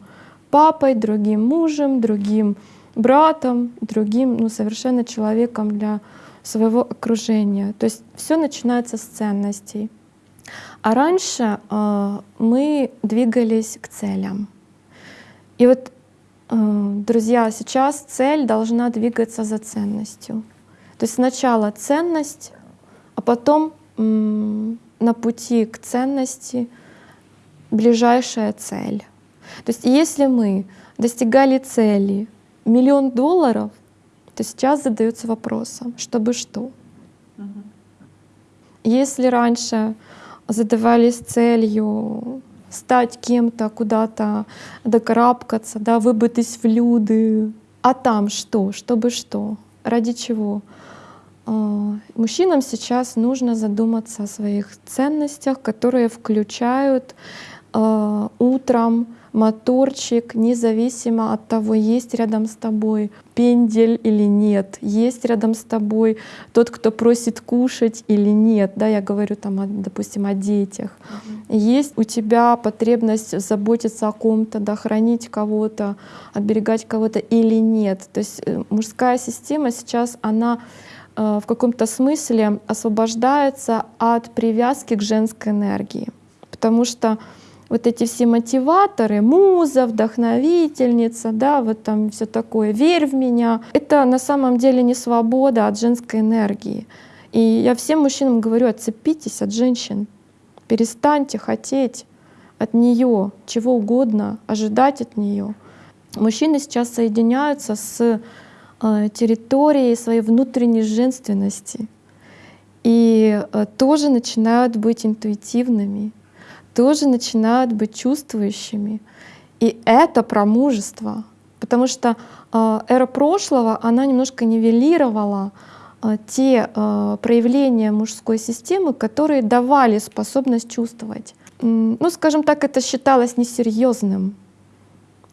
папой, другим мужем, другим братом, другим ну, совершенно человеком для своего окружения. То есть все начинается с ценностей. А раньше э, мы двигались к целям. И вот, э, друзья, сейчас цель должна двигаться за ценностью. То есть сначала ценность, а потом на пути к ценности ближайшая цель. То есть если мы достигали цели миллион долларов, то сейчас задается вопросом, чтобы что? Если раньше задавались целью стать кем-то, куда-то докарабкаться, да, выбытись в люди, а там что? Чтобы что? Ради чего? А, мужчинам сейчас нужно задуматься о своих ценностях, которые включают э, утром моторчик, независимо от того, есть рядом с тобой пендель или нет, есть рядом с тобой тот, кто просит кушать или нет, да, я говорю там, допустим, о детях. Uh-huh. Есть у тебя потребность заботиться о ком-то, да, хранить кого-то, оберегать кого-то или нет. То есть э, мужская система сейчас, она Э, в каком-то смысле освобождается от привязки к женской энергии. Потому что вот эти все мотиваторы, муза, вдохновительница, да, вот там все такое, верь в меня, это на самом деле не свобода от женской энергии. И я всем мужчинам говорю, отцепитесь от женщин, перестаньте хотеть от нее чего угодно, ожидать от нее. Мужчины сейчас соединяются с Э, территории своей внутренней женственности. И э, тоже начинают быть интуитивными, тоже начинают быть чувствующими. И это про мужество, потому что э, эра прошлого, она немножко нивелировала те проявления мужской системы, которые давали способность чувствовать. Ну, скажем так, это считалось несерьезным.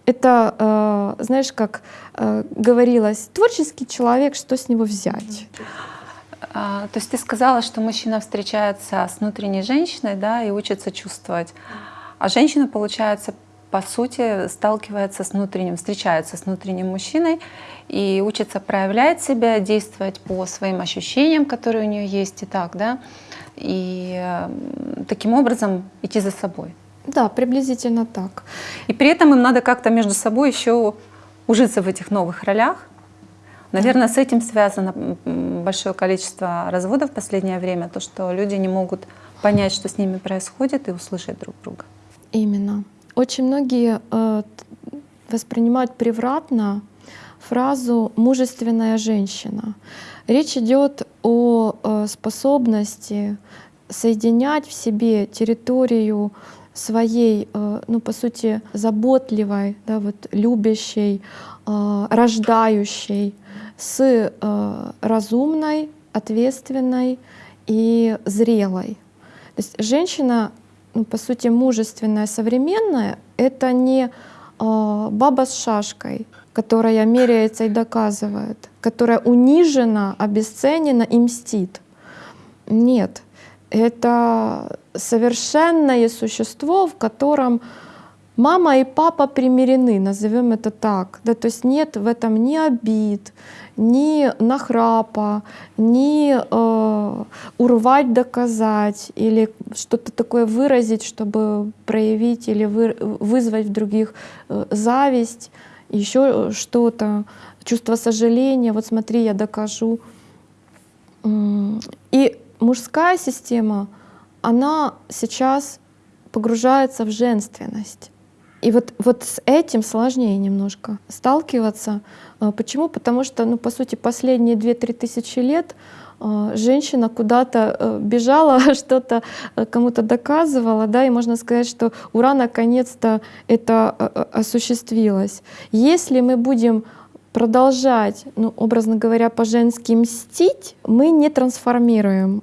Это, знаешь, как говорилось, творческий человек, что с него взять? А, то есть ты сказала, что мужчина встречается с внутренней женщиной, да, и учится чувствовать, а женщина, получается, по сути, сталкивается с внутренним, встречается с внутренним мужчиной и учится проявлять себя, действовать по своим ощущениям, которые у нее есть, и так, да, и таким образом идти за собой. Да, приблизительно так. И при этом им надо как-то между собой еще ужиться в этих новых ролях. Наверное, с этим связано большое количество разводов в последнее время, то, что люди не могут понять, что с ними происходит, и услышать друг друга. Именно. Очень многие э, воспринимают превратно фразу «мужественная женщина». Речь идет о э, способности соединять в себе территорию своей, э, ну, по сути, заботливой, да, вот, любящей, э, рождающей с разумной, ответственной и зрелой. То есть женщина, ну, по сути, мужественная, современная — это не баба с шашкой, которая меряется и доказывает, которая унижена, обесценена и мстит. Нет, это совершенное существо, в котором мама и папа примирены, назовем это так. Да, то есть нет в этом ни обид, ни нахрапа, ни э, урвать, доказать или что-то такое выразить, чтобы проявить или вы, вызвать в других э, зависть еще что-то, чувство сожаления, вот смотри, я докажу. И мужская система, она сейчас погружается в женственность. И вот, вот с этим сложнее немножко сталкиваться. А, почему? Потому что, ну, по сути, последние 2-3 тысячи лет а, женщина куда-то э, бежала, что-то э, кому-то доказывала, да, и можно сказать, что ура, наконец-то это э, осуществилось. Если мы будем продолжать, ну, образно говоря, по-женски мстить, мы не трансформируем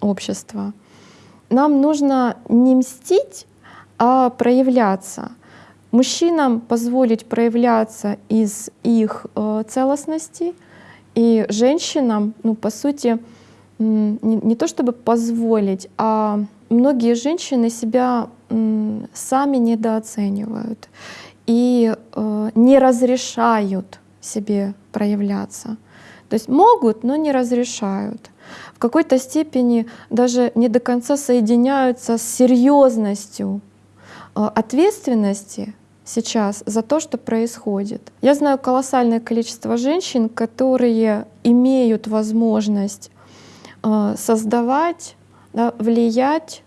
общество. Нам нужно не мстить, а проявляться. Мужчинам позволить проявляться из их целостности — и женщинам, ну, по сути, не, не то чтобы позволить, а многие женщины себя сами недооценивают и э, не разрешают себе проявляться. То есть могут, но не разрешают. В какой-то степени даже не до конца соединяются с серьезностью э, ответственности сейчас за то, что происходит. Я знаю колоссальное количество женщин, которые имеют возможность э, создавать, да, влиять,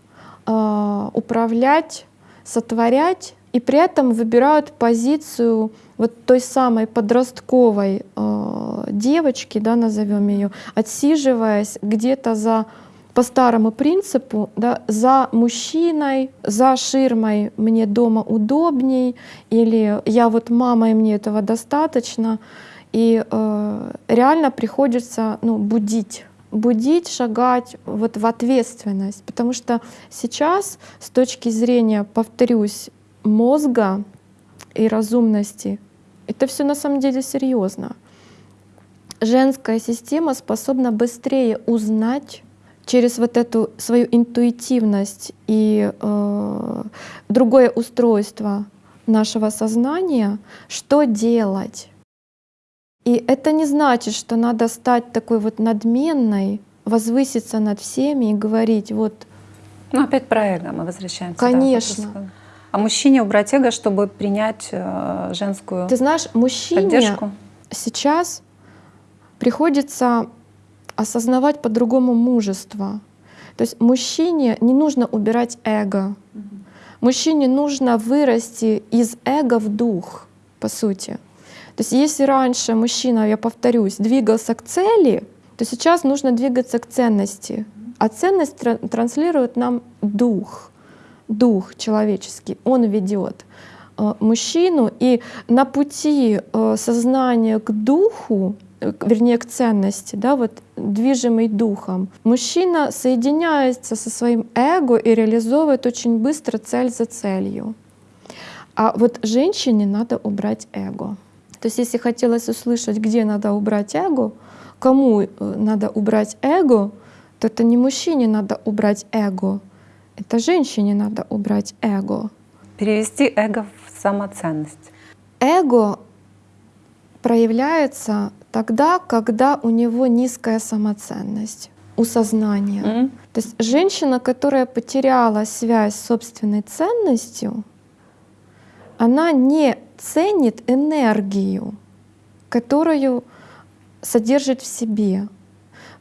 э, управлять, сотворять, и при этом выбирают позицию вот той самой подростковой э, девочки, да, назовем ее, отсиживаясь где-то за по старому принципу, да, за мужчиной, за ширмой мне дома удобней, или я вот мама, и мне этого достаточно. И э, реально приходится ну, будить будить, шагать вот в ответственность. Потому что сейчас с точки зрения, повторюсь, мозга и разумности, это все на самом деле серьезно. Женская система способна быстрее узнать через вот эту свою интуитивность и э, другое устройство нашего сознания, что делать. И это не значит, что надо стать такой вот надменной, возвыситься над всеми и говорить вот. Ну опять про эго мы возвращаемся. Конечно. Да, а мужчине убрать эго, чтобы принять э, женскую Ты знаешь, мужчине поддержку? сейчас приходится осознавать по-другому мужество. То есть мужчине не нужно убирать эго. Мужчине нужно вырасти из эго в дух, по сути. То есть если раньше мужчина, я повторюсь, двигался к цели, то сейчас нужно двигаться к ценности. А ценность транслирует нам дух, дух человеческий, он ведет э, мужчину, и на пути э, сознания к духу вернее, к ценности, да, вот движимый духом. Мужчина соединяется со своим эго и реализовывает очень быстро цель за целью. А вот женщине надо убрать эго. То есть если хотелось услышать, где надо убрать эго, кому э, надо убрать эго, то это не мужчине надо убрать эго, это женщине надо убрать эго. Перевести эго в самоценность. Эго проявляется тогда, когда у него низкая самоценность у сознания. Mm-hmm. То есть женщина, которая потеряла связь с собственной ценностью, она не ценит энергию, которую содержит в себе.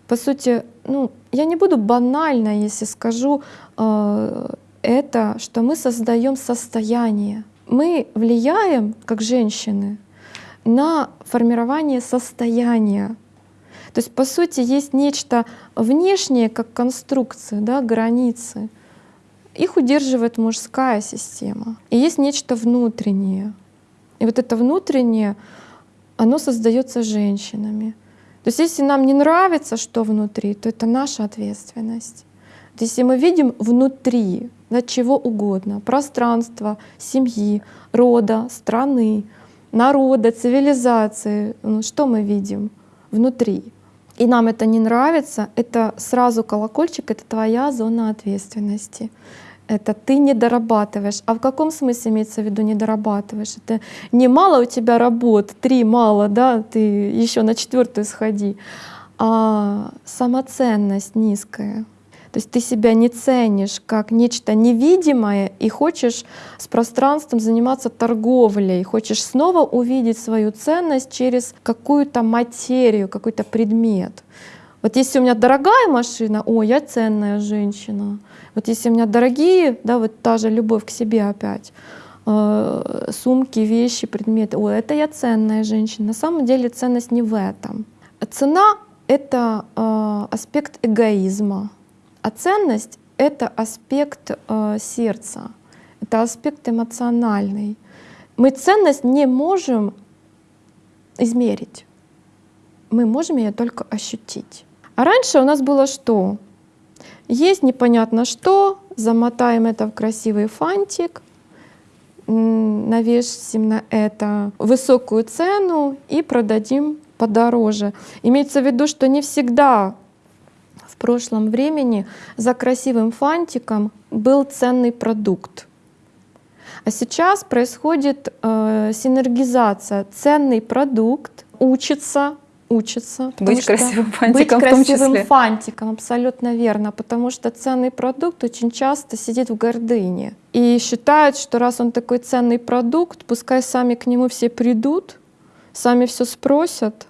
По сути, ну, я не буду банально, если скажу э, это, что мы создаем состояние. Мы влияем, как женщины, на формирование состояния. То есть, по сути, есть нечто внешнее, как конструкция, да, границы. Их удерживает мужская система. И есть нечто внутреннее. И вот это внутреннее, оно создается женщинами. То есть если нам не нравится, что внутри, то это наша ответственность. То есть если мы видим внутри да, чего угодно, пространства, семьи, рода, страны, народа, цивилизации, ну, что мы видим внутри? И нам это не нравится, это сразу колокольчик, это твоя зона ответственности это ты не дорабатываешь. А в каком смысле имеется в виду не дорабатываешь? Это не мало у тебя работ, три мало, да, ты еще на четвертую сходи, а самоценность низкая. То есть ты себя не ценишь как нечто невидимое и хочешь с пространством заниматься торговлей, хочешь снова увидеть свою ценность через какую-то материю, какой-то предмет. Вот если у меня дорогая машина, о, я ценная женщина. Вот если у меня дорогие, да, вот та же любовь к себе опять, э, сумки, вещи, предметы, о, это я ценная женщина. На самом деле ценность не в этом. Цена — это э, аспект эгоизма, а ценность — это аспект э, сердца, это аспект эмоциональный. Мы ценность не можем измерить, мы можем ее только ощутить. А раньше у нас было что? Есть непонятно что, замотаем это в красивый фантик, навесим на это высокую цену и продадим подороже. Имеется в виду, что не всегда прошлом времени за красивым фантиком был ценный продукт. А сейчас происходит э, синергизация. Ценный продукт учится учится. Быть красивым фантиком быть в том числе. красивым фантиком, абсолютно верно, потому что ценный продукт очень часто сидит в гордыне и считает, что раз он такой ценный продукт, пускай сами к нему все придут, сами все спросят,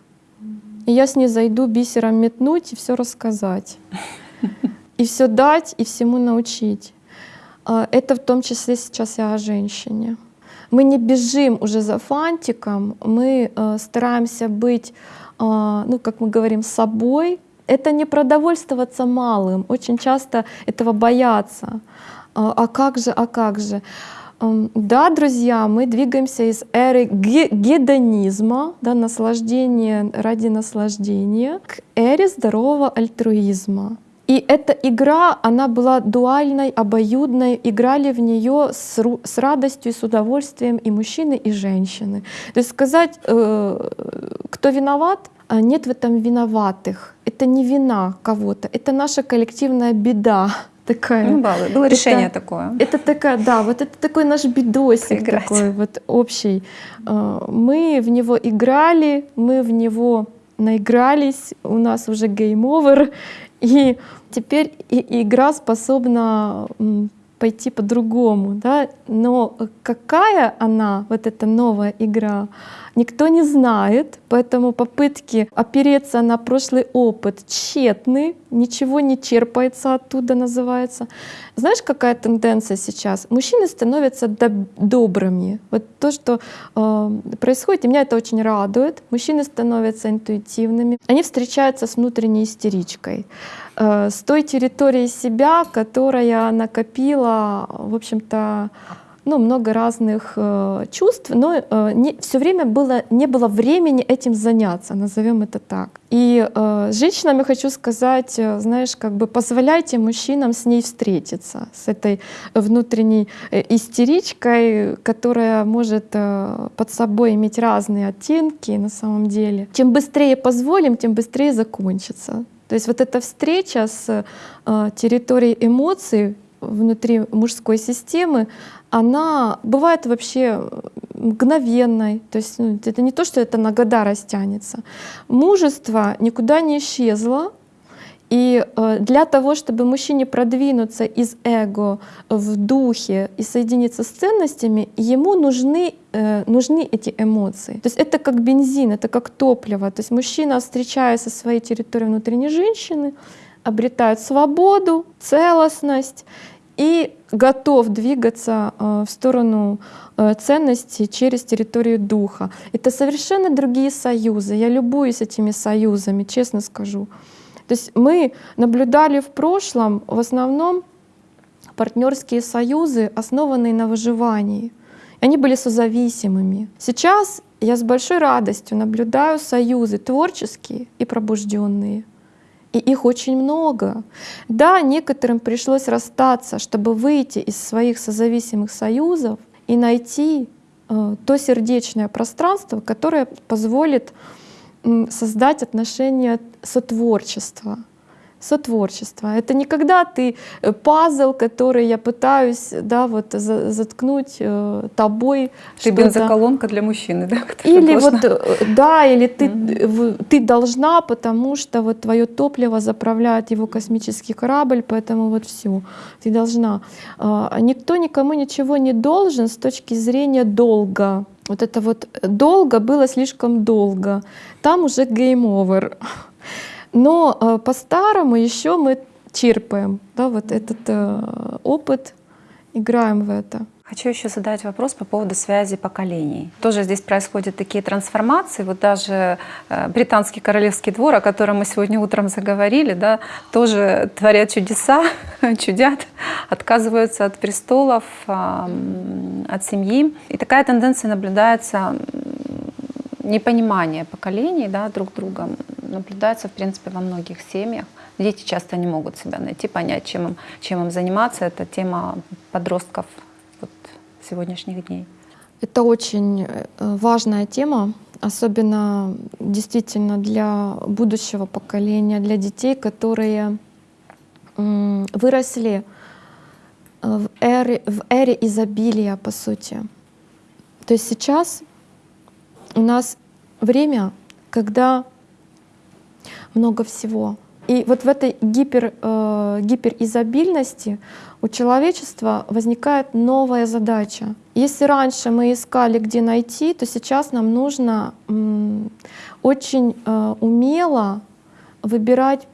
и я с ней зайду бисером метнуть и все рассказать. И все дать, и всему научить. А, это в том числе сейчас и о женщине. Мы не бежим уже за фантиком, мы э, стараемся быть а, ну, как мы говорим, собой, это не продовольствоваться малым. Очень часто этого боятся. А, а как же, а как же? Да, друзья, мы двигаемся из эры гедонизма, да, наслаждения ради наслаждения, к эре здорового альтруизма. И эта игра, она была дуальной, обоюдной, играли в нее с, с радостью и с удовольствием и мужчины, и женщины. То есть сказать, э, кто виноват, а нет в этом виноватых. Это не вина кого-то, это наша коллективная беда такая. Ну, да, было решение это, такое. Это такая, да, вот это такой наш бедосик Поиграть. такой вот общий. А, мы в него играли, мы в него наигрались, у нас уже game over, и теперь и игра способна пойти по-другому, да, но какая она, вот эта новая игра, никто не знает, поэтому попытки опереться на прошлый опыт тщетны, ничего не черпается оттуда, называется. Знаешь, какая тенденция сейчас? Мужчины становятся добрыми. Вот то, что э, происходит, и меня это очень радует. Мужчины становятся интуитивными. Они встречаются с внутренней истеричкой, э, с той территорией себя, которая накопила, в общем-то, ну, много разных э, чувств, но э, все время было, не было времени этим заняться, назовем это так. И э, женщинам я хочу сказать, э, знаешь, как бы позволяйте мужчинам с ней встретиться, с этой внутренней э, истеричкой, которая может э, под собой иметь разные оттенки на самом деле. Чем быстрее позволим, тем быстрее закончится. То есть вот эта встреча с э, территорией эмоций внутри мужской системы, она бывает вообще мгновенной. То есть ну, это не то, что это на года растянется. Мужество никуда не исчезло. И э, для того, чтобы мужчине продвинуться из эго в духе и соединиться с ценностями, ему нужны, э, нужны эти эмоции. То есть это как бензин, это как топливо. То есть мужчина, встречаясь со своей территорией внутренней женщины, обретает свободу, целостность, и готов двигаться э, в сторону ценностей через территорию духа. Это совершенно другие союзы. Я любуюсь этими союзами, честно скажу. То есть мы наблюдали в прошлом в основном партнерские союзы, основанные на выживании. Они были созависимыми. Сейчас я с большой радостью наблюдаю союзы творческие и пробужденные. И их очень много. Да, некоторым пришлось расстаться, чтобы выйти из своих созависимых союзов и найти э, то сердечное пространство, которое позволит создать отношения сотворчества сотворчество. Это не когда ты э, пазл, который я пытаюсь да, вот, заткнуть э, тобой. Ты бензоколонка для мужчины, да? Или вот, э, да, или ты, mm-hmm. ты должна, потому что вот твое топливо заправляет его космический корабль, поэтому вот все, ты должна. А, никто никому ничего не должен с точки зрения долга. Вот это вот долго было слишком долго. Там уже over. Но э, по-старому еще мы черпаем да, вот этот э, опыт, играем в это. Хочу еще задать вопрос по поводу связи поколений. Тоже здесь происходят такие трансформации. Вот даже э, британский королевский двор, о котором мы сегодня утром заговорили, да, тоже творят чудеса, чудят, отказываются от престолов, от семьи. И такая тенденция наблюдается непонимание поколений да, друг друга наблюдается, в принципе, во многих семьях. Дети часто не могут себя найти, понять, чем им, чем им заниматься. Это тема подростков вот, сегодняшних дней. Это очень э, важная тема, особенно действительно для будущего поколения, для детей, которые выросли в эре, в эре изобилия, по сути. То есть сейчас у нас время, когда много всего. И вот в этой гипер, э, гиперизобильности у человечества возникает новая задача. Если раньше мы искали, где найти, то сейчас нам нужно очень э, умело выбирать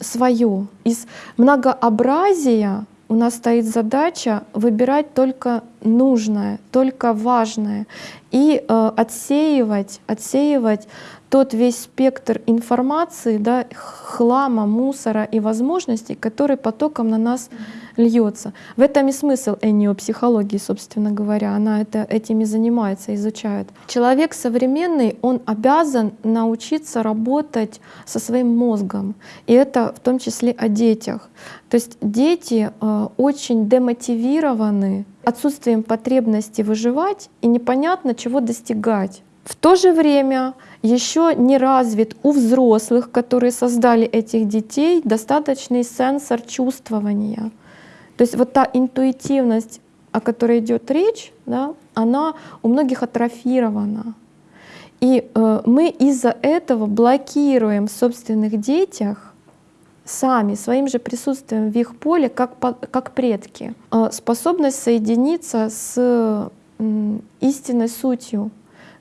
свое. Из многообразия у нас стоит задача выбирать только нужное, только важное и э, отсеивать, отсеивать тот весь спектр информации, да, хлама, мусора и возможностей, который потоком на нас льется. В этом и смысл психологии, собственно говоря. Она это, этими занимается, изучает. Человек современный, он обязан научиться работать со своим мозгом. И это в том числе о детях. То есть дети э, очень демотивированы отсутствием потребности выживать и непонятно чего достигать. В то же время еще не развит у взрослых, которые создали этих детей, достаточный сенсор чувствования. То есть вот та интуитивность, о которой идет речь, да, она у многих атрофирована. И э, мы из-за этого блокируем в собственных детях сами, своим же присутствием в их поле, как, как предки, э, способность соединиться с истинной сутью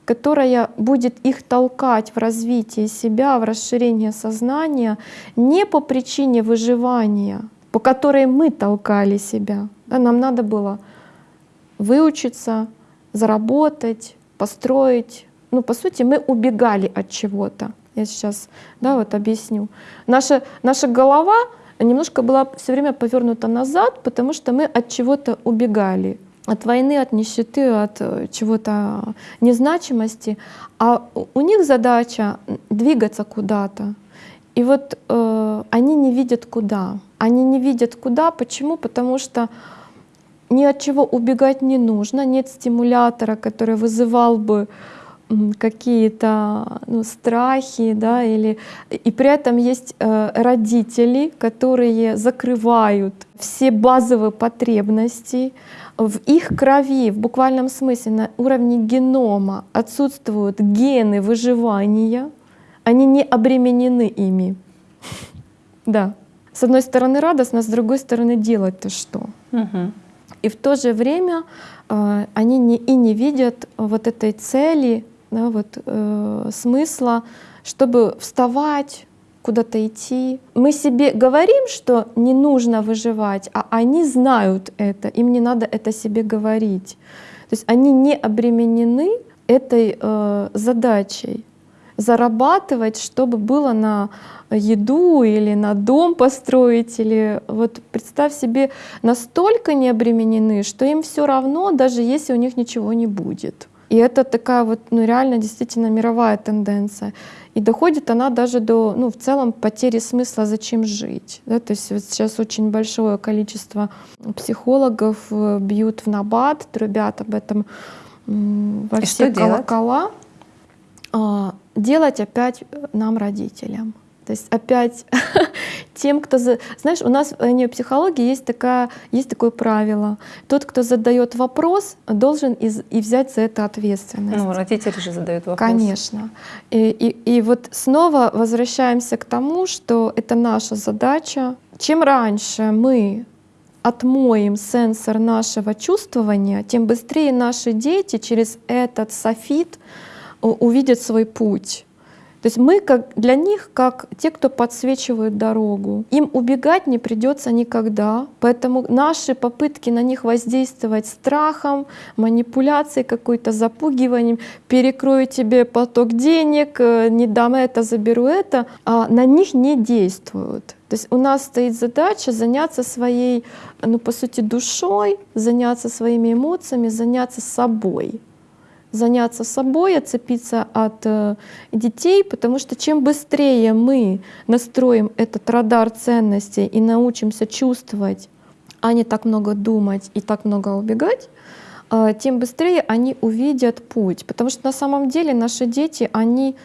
которая будет их толкать в развитие себя, в расширение сознания не по причине выживания, по которой мы толкали себя. Да, нам надо было выучиться, заработать, построить. Ну, по сути, мы убегали от чего-то. Я сейчас да, вот объясню. Наша, наша голова немножко была все время повернута назад, потому что мы от чего-то убегали от войны, от нищеты, от э, чего-то незначимости, а у них задача двигаться куда-то. И вот э, они не видят куда. Они не видят куда. Почему? Потому что ни от чего убегать не нужно, нет стимулятора, который вызывал бы какие-то ну, страхи, да, или и при этом есть э, родители, которые закрывают все базовые потребности, в их крови, в буквальном смысле, на уровне генома отсутствуют гены выживания, они не обременены ими. Да. С одной стороны радостно, с другой стороны делать-то что? Угу. И в то же время э, они не, и не видят вот этой цели, да, вот, э, смысла, чтобы вставать, куда-то идти. Мы себе говорим, что не нужно выживать, а они знают это, им не надо это себе говорить. То есть они не обременены этой э, задачей зарабатывать, чтобы было на еду или на дом построить, или вот представь себе, настолько не обременены, что им все равно, даже если у них ничего не будет. И это такая вот, ну реально действительно мировая тенденция. И доходит она даже до, ну в целом, потери смысла, зачем жить. Да? То есть вот сейчас очень большое количество психологов э, бьют в набат, трубят об этом во И все что делать? колокола. А, делать опять нам, родителям. То есть опять тем, кто... За... Знаешь, у нас в нейропсихологии есть, такая, есть такое правило. Тот, кто задает вопрос, должен из... и взять за это ответственность. Ну, родители же задают вопрос. Конечно. И, и, и вот снова возвращаемся к тому, что это наша задача. Чем раньше мы отмоем сенсор нашего чувствования, тем быстрее наши дети через этот софит у- увидят свой путь. То есть мы как, для них как те, кто подсвечивают дорогу. Им убегать не придется никогда, поэтому наши попытки на них воздействовать страхом, манипуляцией, какой-то запугиванием, перекрою тебе поток денег, э, не дам это, заберу это, а на них не действуют. То есть у нас стоит задача заняться своей, ну по сути, душой, заняться своими эмоциями, заняться собой заняться собой, отцепиться от э, детей, потому что чем быстрее мы настроим этот радар ценностей и научимся чувствовать, а не так много думать и так много убегать, э, тем быстрее они увидят путь. Потому что на самом деле наши дети, они,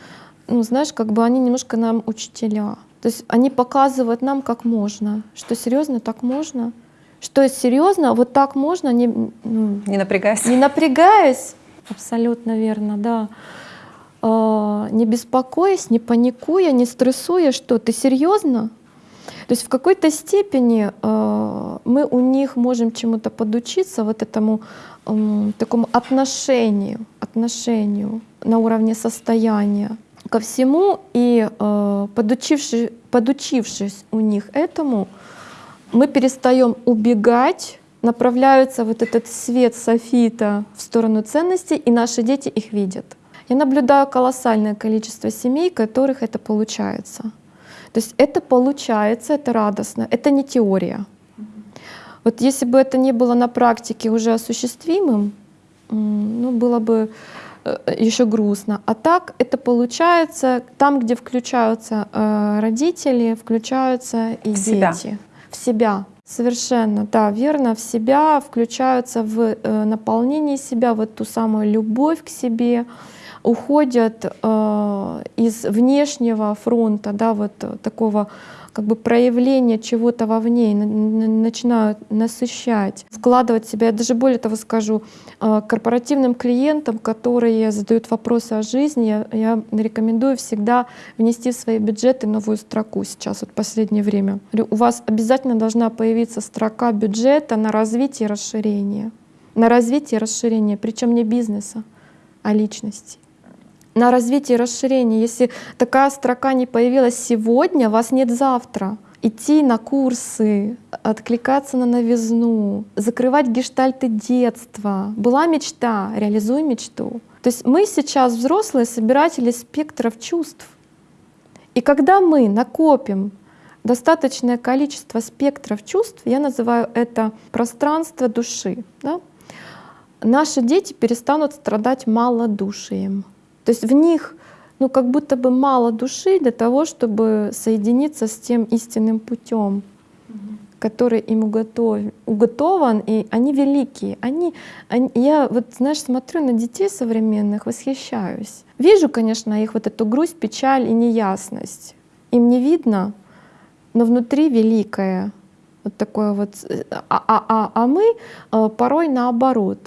ну знаешь, как бы они немножко нам учителя. То есть они показывают нам, как можно, что серьезно так можно, что серьезно вот так можно, не, ну, Не напрягайся. не напрягаясь, абсолютно верно, да, Э, не беспокоясь, не паникуя, не стрессуя, что ты серьезно? То есть в какой-то степени э, мы у них можем чему-то подучиться, вот этому такому отношению, отношению на уровне состояния ко всему, и э, подучившись, подучившись у них этому, мы перестаем убегать, направляется вот этот свет софита в сторону ценностей, и наши дети их видят. Я наблюдаю колоссальное количество семей, которых это получается. То есть это получается, это радостно, это не теория. Вот если бы это не было на практике уже осуществимым, ну, было бы еще грустно. А так это получается там, где включаются э, родители, включаются и В себя. дети. В себя. Совершенно, да, верно, в себя включаются в э, наполнение себя, вот ту самую любовь к себе, уходят э, из внешнего фронта, да, вот такого как бы проявления чего-то вовне, и на- на- начинают насыщать, вкладывать себя. Я даже более того скажу, э, корпоративным клиентам, которые задают вопросы о жизни, я, рекомендую всегда внести в свои бюджеты новую строку сейчас, вот последнее время. У вас обязательно должна появиться строка бюджета на развитие и расширение. На развитие и расширение, причем не бизнеса, а личности на развитие и расширение. Если такая строка не появилась сегодня, вас нет завтра. Идти на курсы, откликаться на новизну, закрывать гештальты детства. Была мечта, реализуй мечту. То есть мы сейчас взрослые собиратели спектров чувств. И когда мы накопим достаточное количество спектров чувств, я называю это пространство души, да, наши дети перестанут страдать малодушием. То есть в них ну, как будто бы мало души для того, чтобы соединиться с тем истинным путем, который им уготов, уготован, и они великие. Они, они- я вот, знаешь, смотрю на детей современных, восхищаюсь. Вижу, конечно, их вот эту грусть, печаль и неясность. Им не видно, но внутри великое. Вот такое вот. э, А, а, а, а мы э, порой наоборот.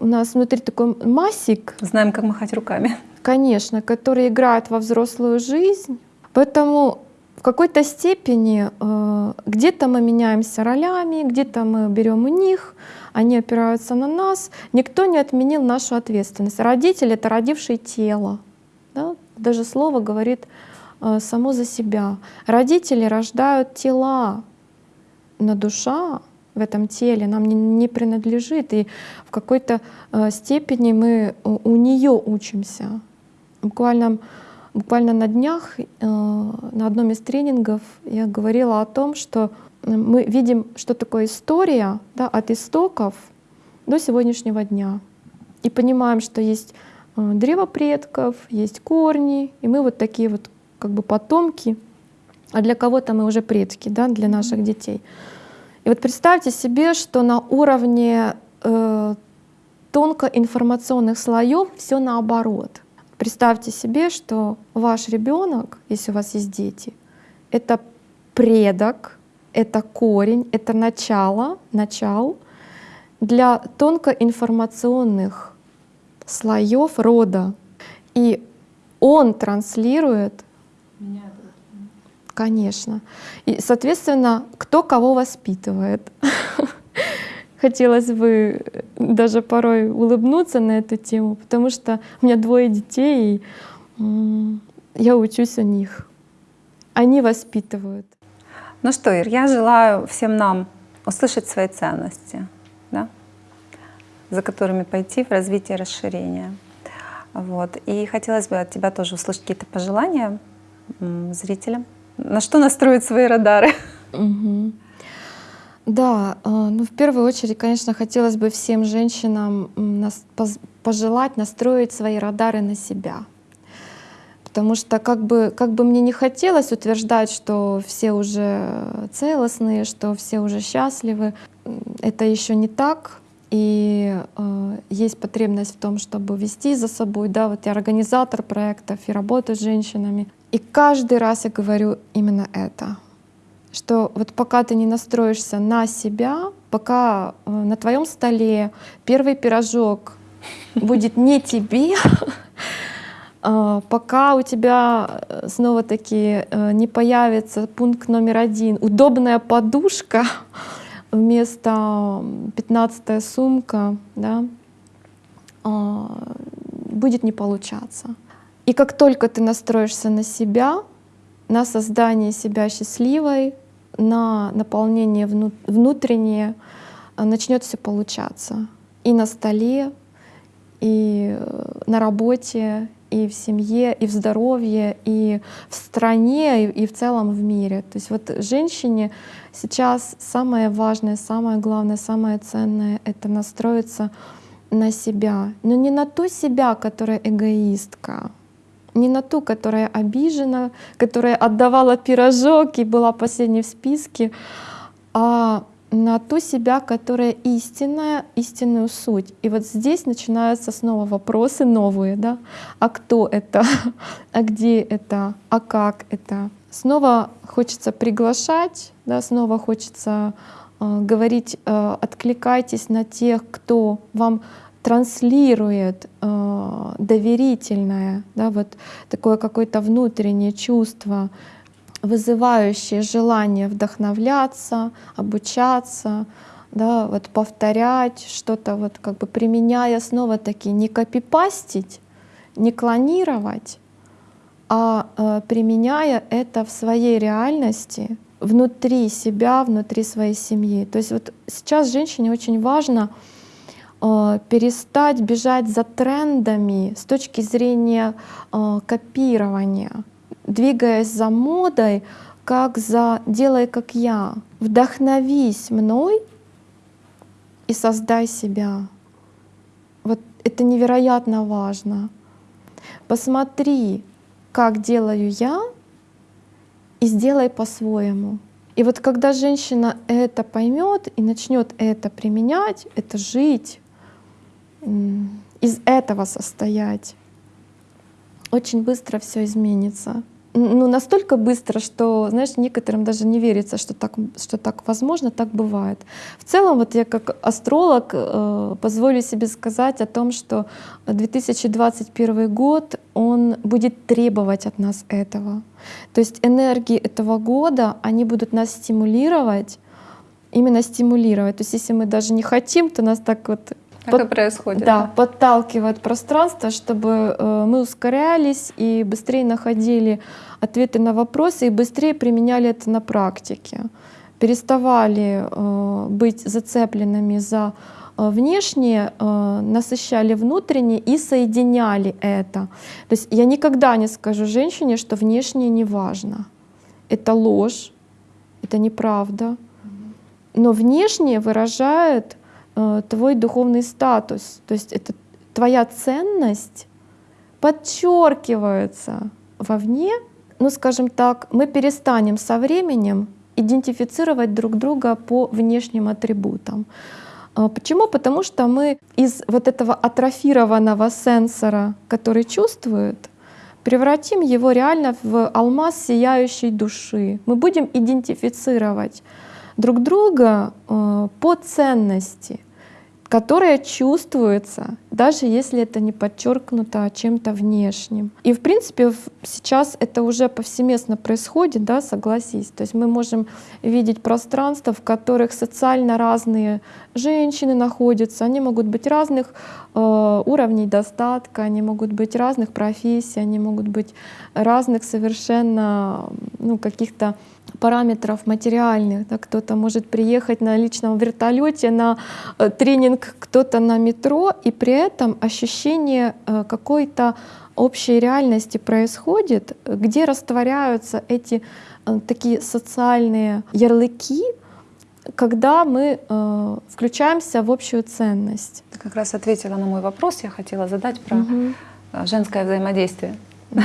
У нас внутри такой масик, Знаем, как махать руками. конечно, который играет во взрослую жизнь. Поэтому в какой-то степени э, где-то мы меняемся ролями, где-то мы берем у них, они опираются на нас. Никто не отменил нашу ответственность. Родитель — это родивший тело. да. Даже слово говорит э, само за себя. Родители рождают тела, но душа в этом теле нам не, не принадлежит, и в какой-то э, степени мы у, нее учимся. Буквально, буквально на днях э, на одном из тренингов я говорила о том, что мы видим, что такое история да, от истоков до сегодняшнего дня. И понимаем, что есть э, древо предков, есть корни, и мы вот такие вот как бы потомки, а для кого-то мы уже предки, да, для наших детей. Вот представьте себе, что на уровне э, тонкоинформационных слоев все наоборот. Представьте себе, что ваш ребенок, если у вас есть дети, это предок, это корень, это начало, начал для тонкоинформационных слоев рода. И он транслирует Конечно. И, соответственно, кто кого воспитывает. Хотелось бы даже порой улыбнуться на эту тему, потому что у меня двое детей, и я учусь у них. Они воспитывают. Ну что, Ир, я желаю всем нам услышать свои ценности, да, за которыми пойти в развитие расширения. Вот. И хотелось бы от тебя тоже услышать какие-то пожелания зрителям на что настроить свои радары? Да, э, ну в первую очередь, конечно, хотелось бы всем женщинам пожелать настроить свои радары на себя. Потому что как бы, как бы мне не хотелось утверждать, что все уже целостные, что все уже счастливы, это еще не так. И э, есть потребность в том, чтобы вести за собой. Да, вот я организатор проектов и работаю с женщинами. И каждый раз я говорю именно это, что вот пока ты не настроишься на себя, пока э, на твоем столе первый пирожок будет не тебе, э, пока у тебя э, снова таки не появится пункт номер один, удобная подушка вместо 15 сумка, да, будет не получаться. И как только ты настроишься на себя, на создание себя счастливой, на наполнение внутреннее, э, начнет все получаться. И на столе, и э, на работе, и в семье, и в здоровье, и в стране, и в целом в мире. То есть вот женщине сейчас самое важное, самое главное, самое ценное — это настроиться на себя. Но не на ту себя, которая эгоистка, не на ту, которая обижена, которая отдавала пирожок и была последней в списке, а на ту себя, которая истинная, истинную суть. И вот здесь начинаются снова вопросы новые, да? А кто это? А где это? А как это? Снова хочется приглашать, да? снова хочется э, говорить, э, откликайтесь на тех, кто вам транслирует э, доверительное, да, вот такое какое-то внутреннее чувство, вызывающее желание вдохновляться, обучаться, да, вот повторять что-то, вот как бы применяя снова таки не копипастить, не клонировать, а э, применяя это в своей реальности, внутри себя, внутри своей семьи. То есть вот сейчас женщине очень важно перестать бежать за трендами с точки зрения э, копирования, двигаясь за модой, как за «делай как я». Вдохновись мной и создай себя. Вот это невероятно важно. Посмотри, как делаю я, и сделай по-своему. И вот когда женщина это поймет и начнет это применять, это жить, из этого состоять, очень быстро все изменится. Ну, настолько быстро, что, знаешь, некоторым даже не верится, что так, что так возможно, так бывает. В целом, вот я как астролог э, позволю себе сказать о том, что 2021 год, он будет требовать от нас этого. То есть энергии этого года, они будут нас стимулировать, именно стимулировать. То есть если мы даже не хотим, то нас так вот Так под, и происходит. Да, да, подталкивает пространство, чтобы э, мы ускорялись и быстрее находили ответы на вопросы и быстрее применяли это на практике. Переставали э, быть зацепленными за э, внешнее, э, насыщали внутреннее и соединяли это. То есть я никогда не скажу женщине, что внешнее не важно. Это ложь, это неправда. Но внешнее выражает твой духовный статус, то есть это твоя ценность подчеркивается вовне, ну скажем так, мы перестанем со временем идентифицировать друг друга по внешним атрибутам. А почему? Потому что мы из вот этого атрофированного сенсора, который чувствует, превратим его реально в алмаз сияющей души. Мы будем идентифицировать друг друга э, по ценности, которая чувствуется, даже если это не подчеркнуто чем-то внешним. И в принципе сейчас это уже повсеместно происходит, да, согласись. То есть мы можем видеть пространства, в которых социально разные женщины находятся, они могут быть разных э, уровней достатка, они могут быть разных профессий, они могут быть разных совершенно ну, каких-то параметров материальных. Да, кто-то может приехать на личном вертолете на э, тренинг, кто-то на метро, и при этом ощущение э, какой-то общей реальности происходит, где растворяются эти э, такие социальные ярлыки, когда мы э, включаемся в общую ценность. Ты как раз ответила на мой вопрос, я хотела задать про угу. женское взаимодействие. Угу.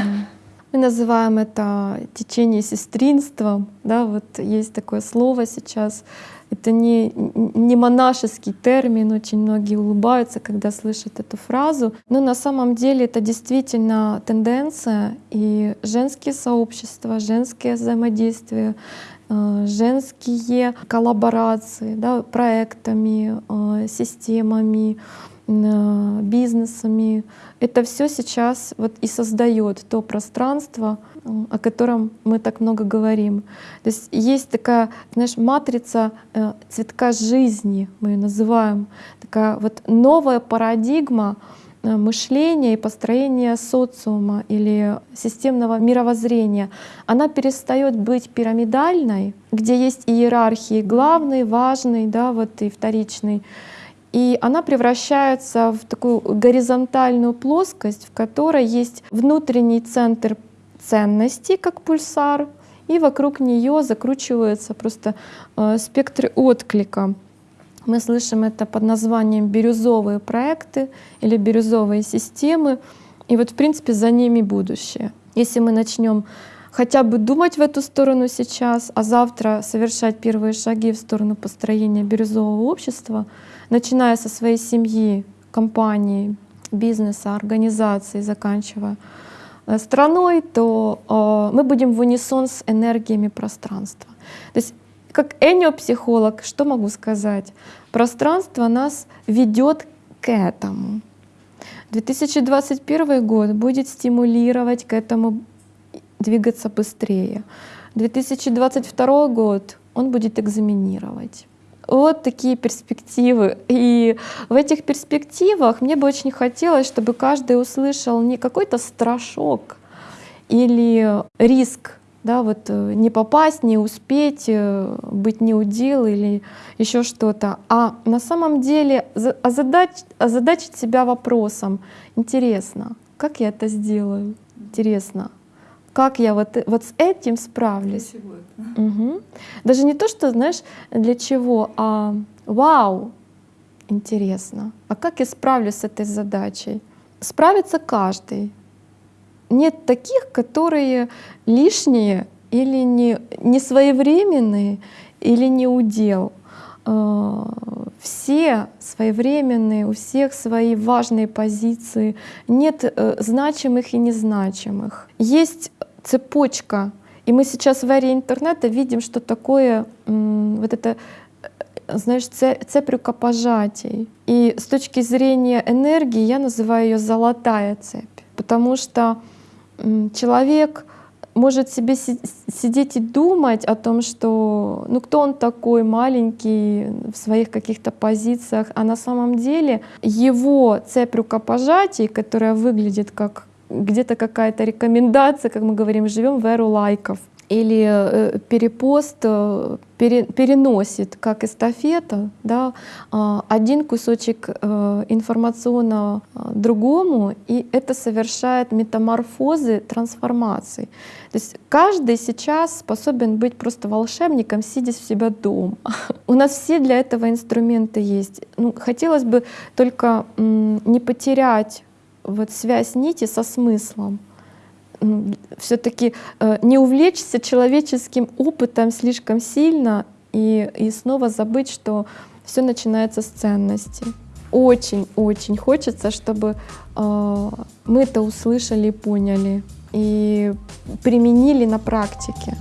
Мы называем это течение сестринством. Да, вот есть такое слово сейчас. Это не, не монашеский термин, очень многие улыбаются, когда слышат эту фразу. Но на самом деле это действительно тенденция, и женские сообщества, женские взаимодействия, э, женские коллаборации да, проектами, э, системами, бизнесами. Это все сейчас вот и создает то пространство, э, о котором мы так много говорим. То есть есть такая, знаешь, матрица э, цветка жизни, мы ее называем, такая вот новая парадигма мышления и построения социума или системного мировоззрения, она перестает быть пирамидальной, где есть иерархии главный, важный, да, вот и вторичный, и она превращается в такую горизонтальную плоскость, в которой есть внутренний центр ценностей, как пульсар, и вокруг нее закручиваются просто э, спектры отклика. Мы слышим это под названием бирюзовые проекты или бирюзовые системы. И вот, в принципе, за ними будущее. Если мы начнем хотя бы думать в эту сторону сейчас, а завтра совершать первые шаги в сторону построения бирюзового общества, начиная со своей семьи, компании, бизнеса, организации, заканчивая э, страной, то э, мы будем в унисон с энергиями пространства. То есть как энеопсихолог, что могу сказать? Пространство нас ведет к этому. 2021 год будет стимулировать к этому двигаться быстрее. 2022 год он будет экзаменировать. Вот такие перспективы. И в этих перспективах мне бы очень хотелось, чтобы каждый услышал не какой-то страшок или риск, да, вот э, не попасть, не успеть, э, быть не удел или еще что-то, а на самом деле озадач, озадачить себя вопросом, интересно, как я это сделаю, интересно, как я вот, вот с этим справлюсь. Угу. Даже не то, что, знаешь, для чего, а вау, интересно, а как я справлюсь с этой задачей? Справится каждый. Нет таких, которые лишние или не, не своевременные, или не удел. А, все своевременные, у всех свои важные позиции, нет э, значимых и незначимых. Есть цепочка, и мы сейчас в эре интернета видим, что такое вот это э, знаешь, цепь рукопожатий. И с точки зрения энергии я называю ее золотая цепь, потому что человек может себе си- сидеть и думать о том, что ну кто он такой маленький в своих каких-то позициях, а на самом деле его цепь рукопожатий, которая выглядит как где-то какая-то рекомендация, как мы говорим, живем в эру лайков, или э, перепост э, пере, переносит как эстафета да, э, один кусочек э, информационного э, другому, и это совершает метаморфозы, трансформации. То есть каждый сейчас способен быть просто волшебником, сидя у себя дома. У нас все для этого инструменты есть. Ну, хотелось бы только не потерять вот связь нити со смыслом все-таки э, не увлечься человеческим опытом слишком сильно и, и снова забыть, что все начинается с ценности. Очень-очень хочется, чтобы э, мы это услышали и поняли и применили на практике.